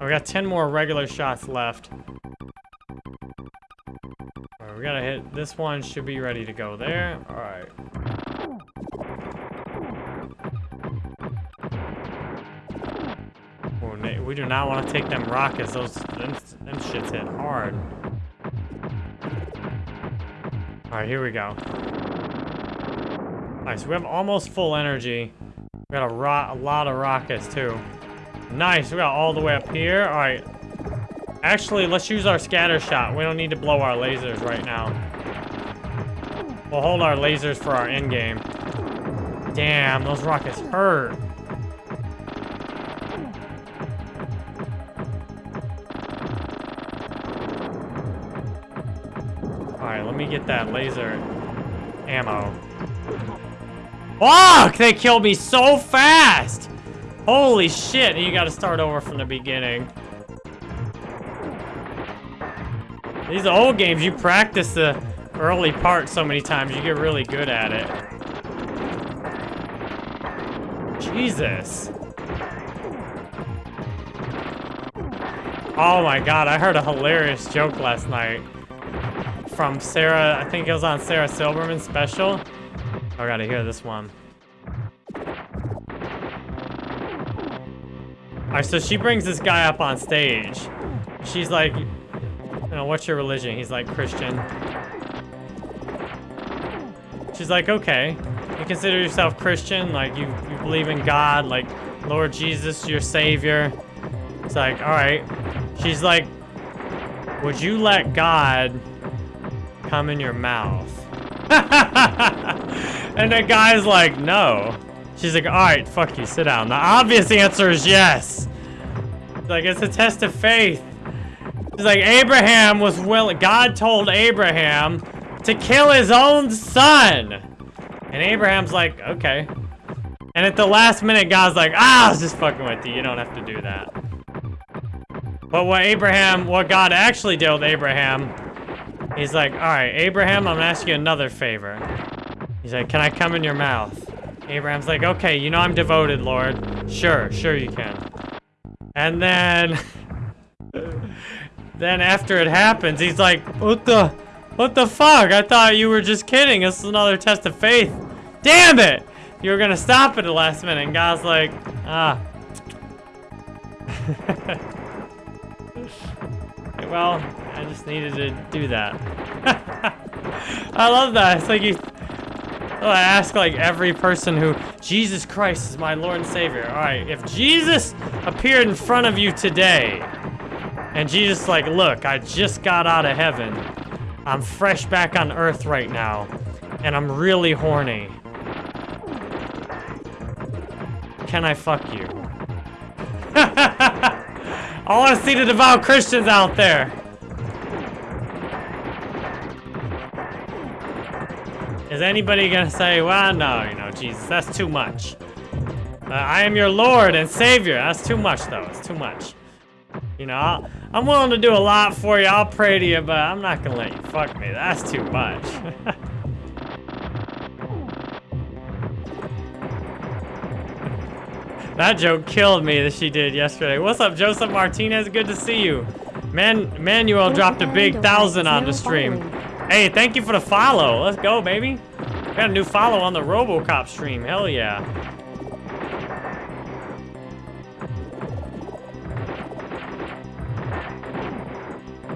We got 10 more regular shots left. we gotta hit, this one should be ready to go there. All do not want to take them rockets. Those, them, them shits hit hard. All right, here we go. All right, so we have almost full energy. We got a, a lot of rockets, too. Nice, we got all the way up here. All right. Actually, let's use our scatter shot. We don't need to blow our lasers right now. We'll hold our lasers for our end game. Damn, those rockets hurt. Get that laser ammo. Fuck! They killed me so fast! Holy shit, you gotta start over from the beginning. These old games, you practice the early part so many times, you get really good at it. Jesus. Oh my god, I heard a hilarious joke last night from Sarah, I think it was on Sarah Silverman's special. Oh, I gotta hear this one. Alright, so she brings this guy up on stage. She's like, you know, what's your religion? He's like, Christian. She's like, okay. You consider yourself Christian? Like, you, you believe in God? Like, Lord Jesus, your savior? It's like, alright. She's like, would you let God come in your mouth? and the guy's like, no. She's like, all right, fuck you, sit down. The obvious answer is yes. Like, it's a test of faith. She's like, Abraham was willing, God told Abraham to kill his own son. And Abraham's like, okay. And at the last minute, God's like, ah, I was just fucking with you. You don't have to do that. But what Abraham, what God actually did with Abraham, he's like, all right, Abraham, I'm gonna ask you another favor. He's like, can I come in your mouth? Abraham's like, okay, you know I'm devoted, Lord. Sure, sure you can. And then... then after it happens, he's like, what the... What the fuck? I thought you were just kidding. This is another test of faith. Damn it! You were gonna stop at the last minute, and God's like, ah. well, I just needed to do that. I love that. It's like you oh, I ask like every person who, Jesus Christ is my Lord and Savior. All right, if Jesus appeared in front of you today, and Jesus like, look, I just got out of heaven. I'm fresh back on earth right now, and I'm really horny. Can I fuck you? I want to see the devout Christians out there. Is anybody gonna say, well, no, you know, Jesus, that's too much. Uh, I am your Lord and Savior. That's too much, though. It's too much. You know, i am willing to do a lot for you. I'll pray to you, but I'm not gonna let you fuck me. That's too much. that joke killed me that she did yesterday. What's up, Joseph Martinez? Good to see you. Man, Manuel dropped a big thousand on the stream. Hey, thank you for the follow. Let's go, baby. Got a new follow on the RoboCop stream. Hell yeah.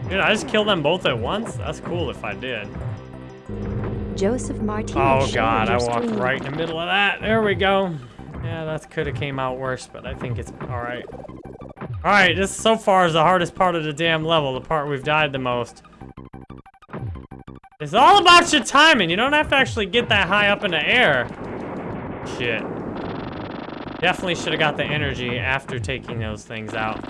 Dude, I just killed them both at once? That's cool if I did. Joseph Martinez. Oh god, I walked right in the middle of that. There we go. Yeah, that could have came out worse, but I think it's alright. Alright, this so far is the hardest part of the damn level, the part we've died the most. It's all about your timing. You don't have to actually get that high up in the air. Shit. Definitely should have got the energy after taking those things out.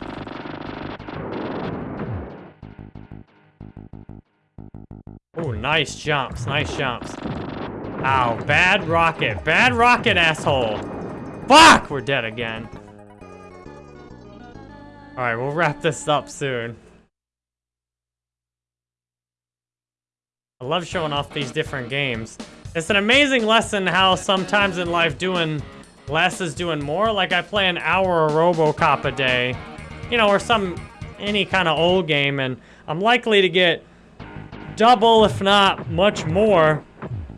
Oh, nice jumps, nice jumps. Ow, bad rocket, bad rocket, asshole. Fuck, we're dead again. All right, we'll wrap this up soon. I love showing off these different games. It's an amazing lesson how sometimes in life doing less is doing more. Like I play an hour of Robocop a day, you know, or some, any kind of old game, and I'm likely to get double, if not much more,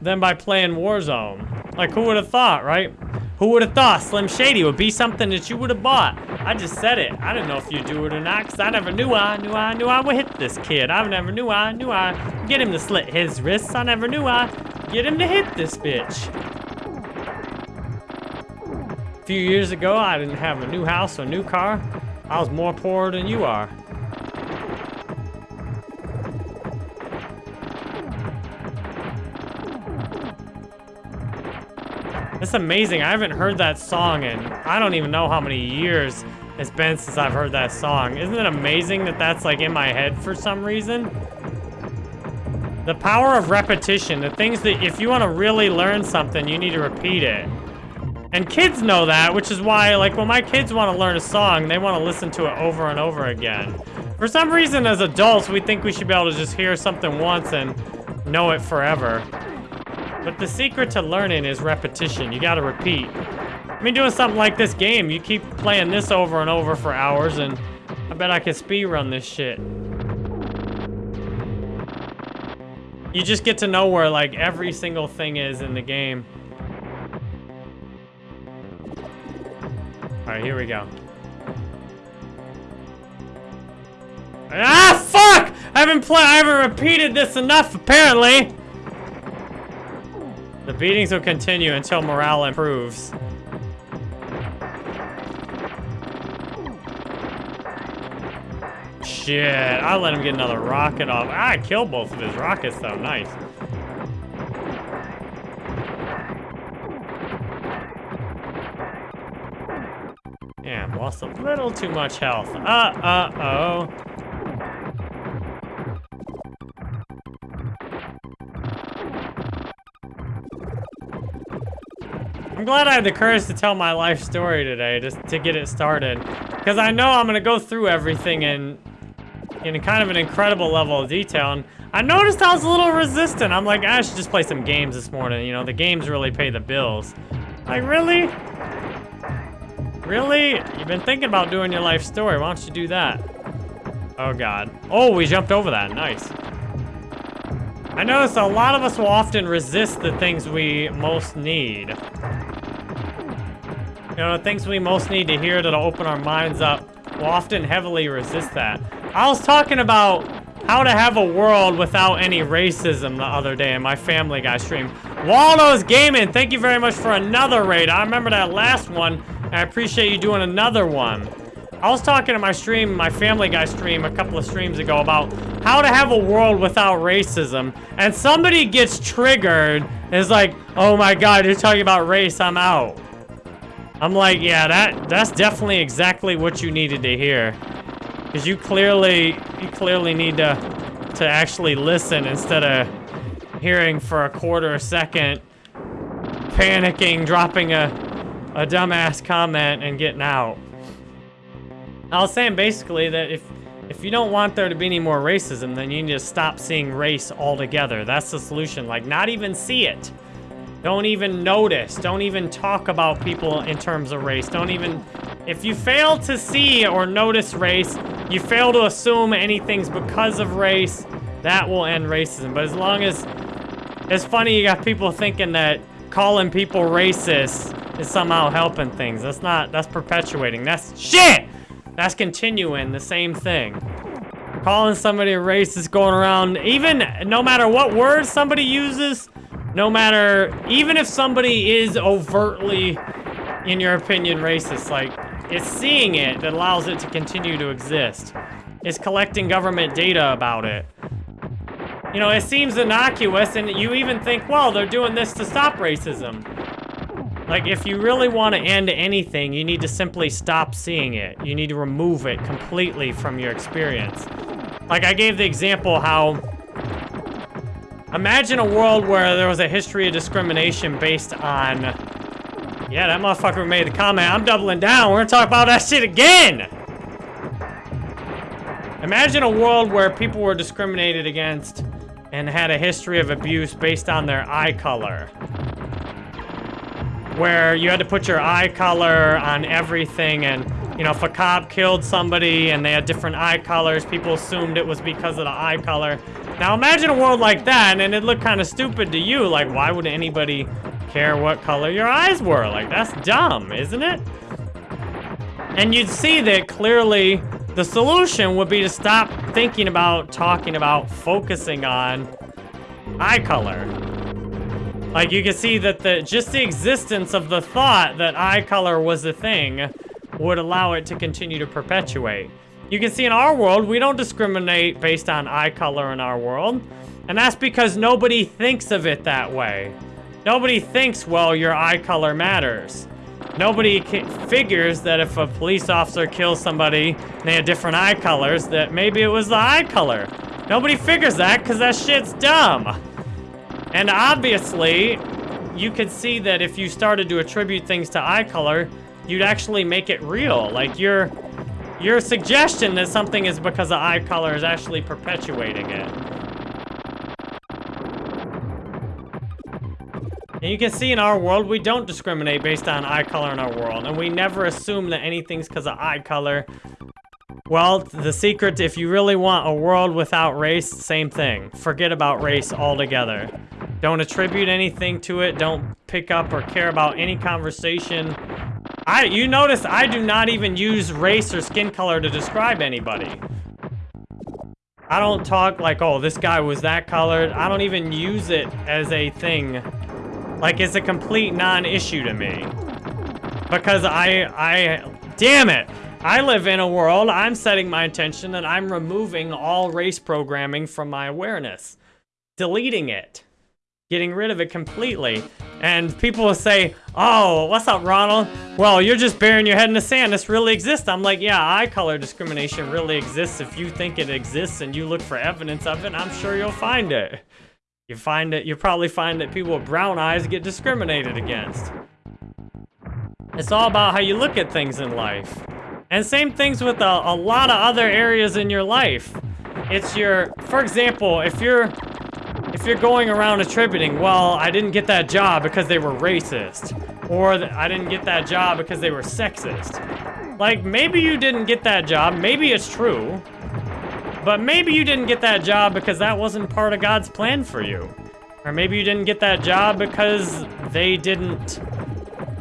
than by playing Warzone. Like, who would have thought, right? Who would have thought Slim Shady would be something that you would have bought? I just said it. I didn't know if you'd do it or not, because I never knew I, knew I, knew I would hit this kid. I never knew I, knew I get him to slit his wrists. I never knew I get him to hit this bitch. A few years ago, I didn't have a new house or new car. I was more poor than you are. It's amazing. I haven't heard that song in I don't even know how many years it's been since I've heard that song. Isn't it amazing that that's like in my head for some reason? The power of repetition, the things that if you want to really learn something, you need to repeat it. And kids know that, which is why, like, when my kids want to learn a song, they want to listen to it over and over again. For some reason, as adults, we think we should be able to just hear something once and know it forever. But the secret to learning is repetition. You gotta repeat. I mean, doing something like this game, you keep playing this over and over for hours, and I bet I could speed run this shit. You just get to know where, like, every single thing is in the game. Alright, here we go. Ah, fuck! I haven't played, I haven't repeated this enough, apparently. The beatings will continue until morale improves. Shit, I let him get another rocket off. Ah, I killed both of his rockets though, nice. Damn, lost a little too much health. Uh-uh-oh. I'm glad I had the courage to tell my life story today, just to get it started. Because I know I'm going to go through everything in, in kind of an incredible level of detail. And I noticed I was a little resistant. I'm like, ah, I should just play some games this morning. You know, the games really pay the bills. Like, really? Really? You've been thinking about doing your life story. Why don't you do that? Oh, God. Oh, we jumped over that. Nice. I notice a lot of us will often resist the things we most need. You know, the things we most need to hear that'll open our minds up will often heavily resist that. I was talking about how to have a world without any racism the other day in my Family Guy stream. Waldo's Gaming, thank you very much for another raid. I remember that last one, and I appreciate you doing another one. I was talking to my stream, my Family Guy stream, a couple of streams ago about how to have a world without racism, and somebody gets triggered and is like, oh my god, you're talking about race, I'm out. I'm like, yeah, that that's definitely exactly what you needed to hear. Because you clearly, you clearly need to, to actually listen instead of hearing for a quarter a second, panicking, dropping a, a dumbass comment and getting out. I was saying basically that if if you don't want there to be any more racism, then you need to stop seeing race altogether. That's the solution. Like, not even see it. Don't even notice. Don't even talk about people in terms of race. Don't even... If you fail to see or notice race, you fail to assume anything's because of race, that will end racism. But as long as... It's funny you got people thinking that calling people racist is somehow helping things. That's not... That's perpetuating. That's... Shit! That's continuing the same thing. calling somebody a racist, going around, even no matter what word somebody uses, no matter, even if somebody is overtly, in your opinion, racist, like, it's seeing it that allows it to continue to exist. It's collecting government data about it. You know, it seems innocuous, and you even think, well, they're doing this to stop racism. Like, if you really want to end anything, you need to simply stop seeing it. You need to remove it completely from your experience. Like, I gave the example how... Imagine a world where there was a history of discrimination based on... Yeah, that motherfucker made the comment. I'm doubling down. We're gonna talk about that shit again! Imagine a world where people were discriminated against and had a history of abuse based on their eye color. Where you had to put your eye color on everything and, you know, if a cop killed somebody and they had different eye colors, people assumed it was because of the eye color. Now imagine a world like that and it looked kind of stupid to you. Like, why would anybody care what color your eyes were? Like, that's dumb, isn't it? And you'd see that clearly the solution would be to stop thinking about, talking about, focusing on eye color. Like you can see that the just the existence of the thought that eye color was a thing would allow it to continue to perpetuate. You can see in our world, we don't discriminate based on eye color in our world. And that's because nobody thinks of it that way. Nobody thinks, well, your eye color matters. Nobody figures that if a police officer kills somebody and they have different eye colors, that maybe it was the eye color. Nobody figures that because that shit's dumb. And obviously, you could see that if you started to attribute things to eye color, you'd actually make it real. Like your your suggestion that something is because of eye color is actually perpetuating it. And you can see in our world, we don't discriminate based on eye color in our world. And we never assume that anything's because of eye color. Well, the secret, if you really want a world without race, same thing. Forget about race altogether. Don't attribute anything to it. Don't pick up or care about any conversation. I, you notice I do not even use race or skin color to describe anybody. I don't talk like, oh, this guy was that colored. I don't even use it as a thing like, it's a complete non-issue to me. Because I, I, damn it! I live in a world, I'm setting my intention that I'm removing all race programming from my awareness. Deleting it. Getting rid of it completely. And people will say, oh, what's up, Ronald? Well, you're just burying your head in the sand. This really exists. I'm like, yeah, eye color discrimination really exists. If you think it exists and you look for evidence of it, I'm sure you'll find it. You find it, you probably find that people with brown eyes get discriminated against. It's all about how you look at things in life. And same things with a, a lot of other areas in your life. It's your, for example, if you're if you're going around attributing, well, I didn't get that job because they were racist, or I didn't get that job because they were sexist. Like, maybe you didn't get that job, maybe it's true, but maybe you didn't get that job because that wasn't part of God's plan for you. Or maybe you didn't get that job because they didn't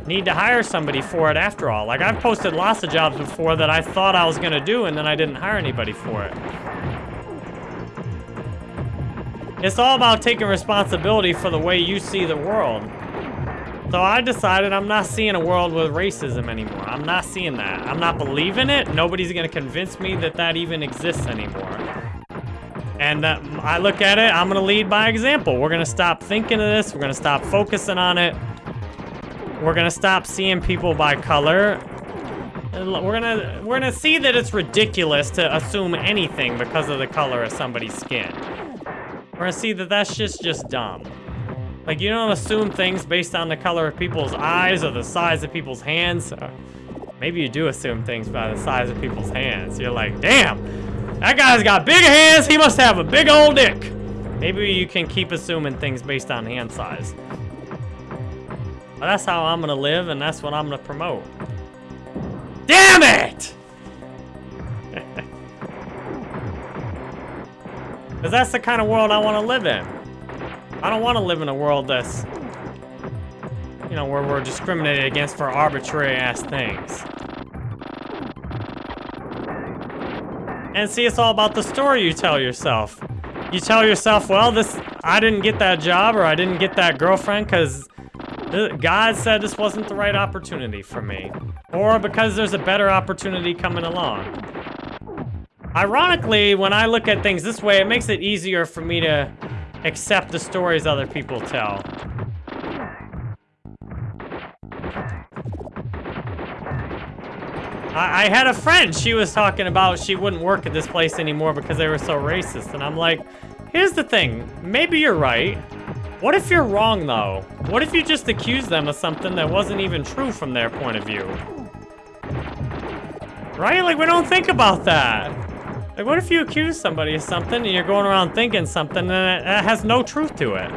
need to hire somebody for it after all. Like, I've posted lots of jobs before that I thought I was going to do and then I didn't hire anybody for it. It's all about taking responsibility for the way you see the world. So I decided I'm not seeing a world with racism anymore. I'm not seeing that. I'm not believing it. Nobody's gonna convince me that that even exists anymore. And uh, I look at it, I'm gonna lead by example. We're gonna stop thinking of this. We're gonna stop focusing on it. We're gonna stop seeing people by color. We're gonna we're gonna see that it's ridiculous to assume anything because of the color of somebody's skin. We're gonna see that that's just just dumb. Like, you don't assume things based on the color of people's eyes or the size of people's hands. Uh, maybe you do assume things by the size of people's hands. You're like, damn, that guy's got big hands. He must have a big old dick. Maybe you can keep assuming things based on hand size. But that's how I'm gonna live, and that's what I'm gonna promote. Damn it! Because that's the kind of world I want to live in. I don't want to live in a world that's, you know, where we're discriminated against for arbitrary ass things. And see, it's all about the story you tell yourself. You tell yourself, well, this I didn't get that job or I didn't get that girlfriend because God said this wasn't the right opportunity for me. Or because there's a better opportunity coming along. Ironically, when I look at things this way, it makes it easier for me to accept the stories other people tell. I, I, had a friend, she was talking about she wouldn't work at this place anymore because they were so racist. And I'm like, here's the thing, maybe you're right. What if you're wrong, though? What if you just accused them of something that wasn't even true from their point of view? Right? Like, we don't think about that. Like, what if you accuse somebody of something and you're going around thinking something and it, it has no truth to it?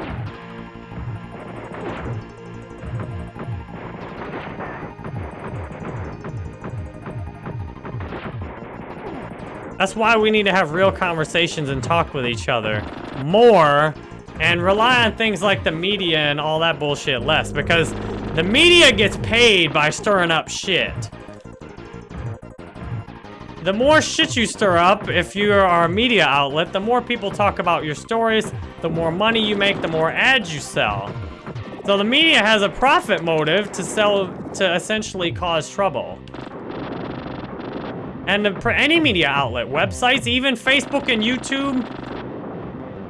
That's why we need to have real conversations and talk with each other more and rely on things like the media and all that bullshit less because the media gets paid by stirring up shit. The more shit you stir up, if you are a media outlet, the more people talk about your stories, the more money you make, the more ads you sell. So the media has a profit motive to sell, to essentially cause trouble. And any media outlet, websites, even Facebook and YouTube,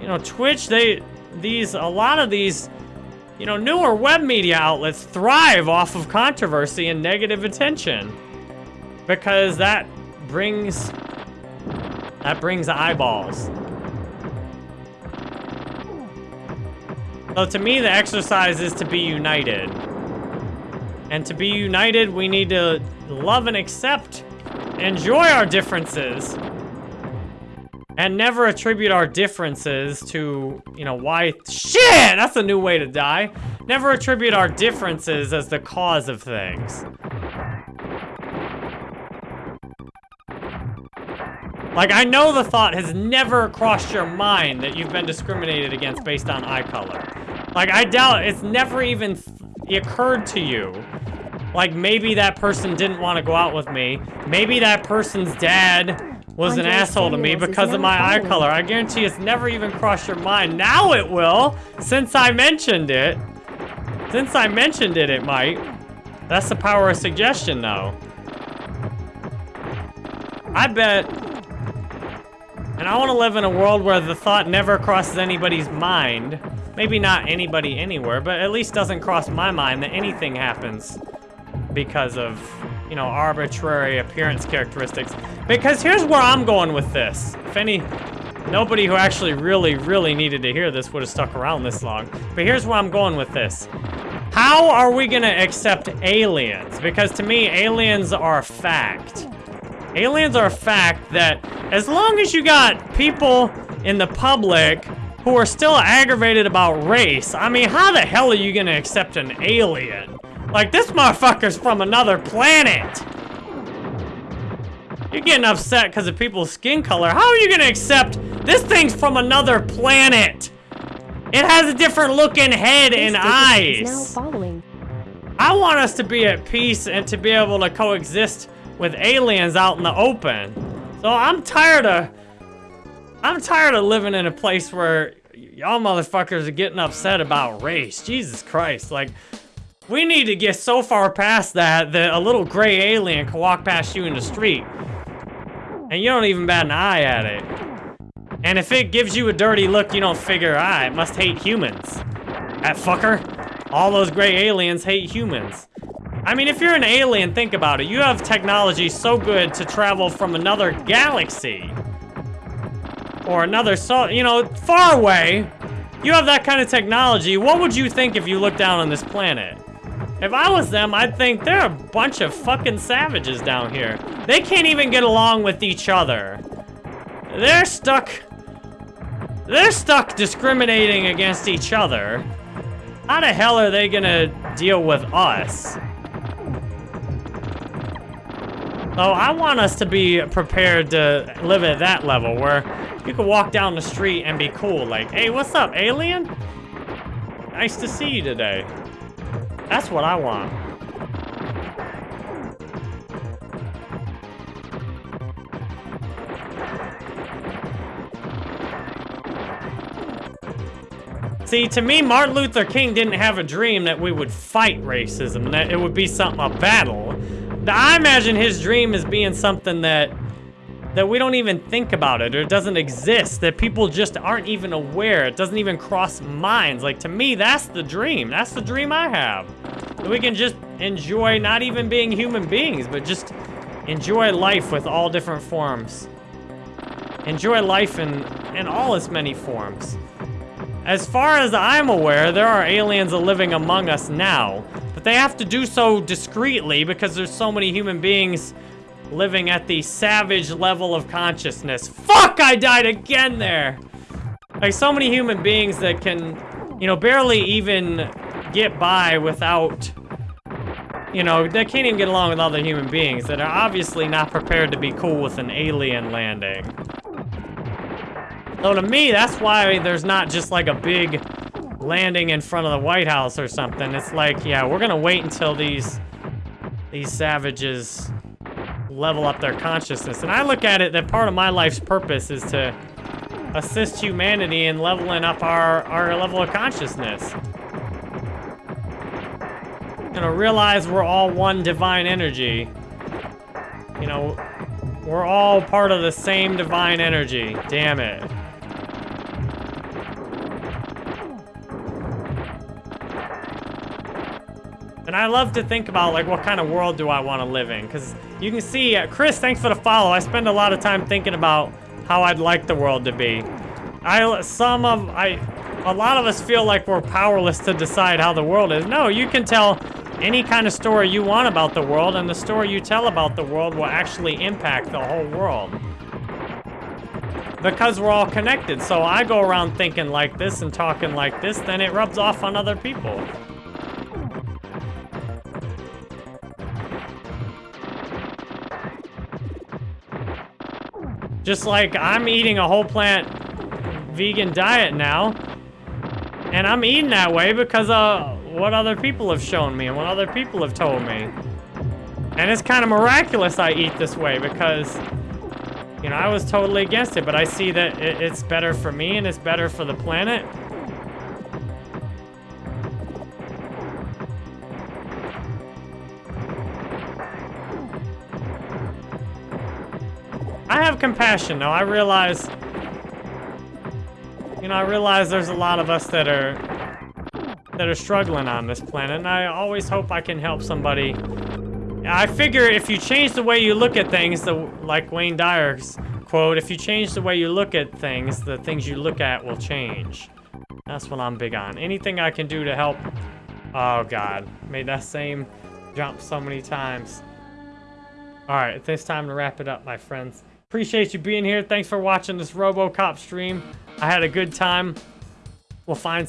you know, Twitch, they, these, a lot of these, you know, newer web media outlets thrive off of controversy and negative attention. Because that brings, that brings eyeballs. So to me, the exercise is to be united. And to be united, we need to love and accept, enjoy our differences, and never attribute our differences to, you know, why- Shit! That's a new way to die. Never attribute our differences as the cause of things. Like, I know the thought has never crossed your mind that you've been discriminated against based on eye color. Like, I doubt it's never even occurred to you. Like, maybe that person didn't want to go out with me. Maybe that person's dad was an asshole to me because of my eye color. I guarantee it's never even crossed your mind. Now it will, since I mentioned it. Since I mentioned it, it might. That's the power of suggestion, though. I bet... And I want to live in a world where the thought never crosses anybody's mind. Maybe not anybody anywhere, but at least doesn't cross my mind that anything happens because of you know, arbitrary appearance characteristics. Because here's where I'm going with this. If any, nobody who actually really, really needed to hear this would have stuck around this long. But here's where I'm going with this. How are we gonna accept aliens? Because to me, aliens are a fact. Aliens are a fact that as long as you got people in the public who are still aggravated about race, I mean, how the hell are you gonna accept an alien? Like, this motherfucker's from another planet. You're getting upset because of people's skin color. How are you gonna accept this thing's from another planet? It has a different looking head and eyes. I want us to be at peace and to be able to coexist with aliens out in the open. So I'm tired of... I'm tired of living in a place where y'all motherfuckers are getting upset about race. Jesus Christ, like... We need to get so far past that that a little gray alien can walk past you in the street. And you don't even bat an eye at it. And if it gives you a dirty look, you don't figure, ah, it must hate humans. That fucker. All those gray aliens hate humans. I mean, if you're an alien, think about it. You have technology so good to travel from another galaxy. Or another, so you know, far away. You have that kind of technology. What would you think if you looked down on this planet? If I was them, I'd think they're a bunch of fucking savages down here. They can't even get along with each other. They're stuck... They're stuck discriminating against each other. How the hell are they gonna deal with us? Oh, I want us to be prepared to live at that level where you can walk down the street and be cool. Like, hey, what's up, alien? Nice to see you today. That's what I want. See, to me, Martin Luther King didn't have a dream that we would fight racism, that it would be something, a battle. I imagine his dream is being something that that we don't even think about it or it doesn't exist, that people just aren't even aware. It doesn't even cross minds. Like, to me, that's the dream. That's the dream I have. That we can just enjoy not even being human beings, but just enjoy life with all different forms. Enjoy life in, in all its many forms. As far as I'm aware, there are aliens living among us now, they have to do so discreetly because there's so many human beings living at the savage level of consciousness. Fuck, I died again there! Like, so many human beings that can, you know, barely even get by without, you know, they can't even get along with other human beings that are obviously not prepared to be cool with an alien landing. So to me, that's why there's not just like a big landing in front of the White House or something. It's like, yeah, we're gonna wait until these these savages level up their consciousness. And I look at it that part of my life's purpose is to assist humanity in leveling up our, our level of consciousness. You know, realize we're all one divine energy. You know, we're all part of the same divine energy. Damn it. And I love to think about, like, what kind of world do I want to live in? Because you can see, uh, Chris, thanks for the follow. I spend a lot of time thinking about how I'd like the world to be. I, some of, I, a lot of us feel like we're powerless to decide how the world is. No, you can tell any kind of story you want about the world, and the story you tell about the world will actually impact the whole world. Because we're all connected. So I go around thinking like this and talking like this, then it rubs off on other people. Just like I'm eating a whole plant vegan diet now. And I'm eating that way because of what other people have shown me and what other people have told me. And it's kind of miraculous I eat this way because, you know, I was totally against it, but I see that it's better for me and it's better for the planet. I have compassion, though. I realize... You know, I realize there's a lot of us that are... that are struggling on this planet, and I always hope I can help somebody. I figure if you change the way you look at things, the, like Wayne Dyer's quote, if you change the way you look at things, the things you look at will change. That's what I'm big on. Anything I can do to help... Oh, God. Made that same jump so many times. All right, it's time to wrap it up, my friends. Appreciate you being here. Thanks for watching this RoboCop stream. I had a good time. We'll find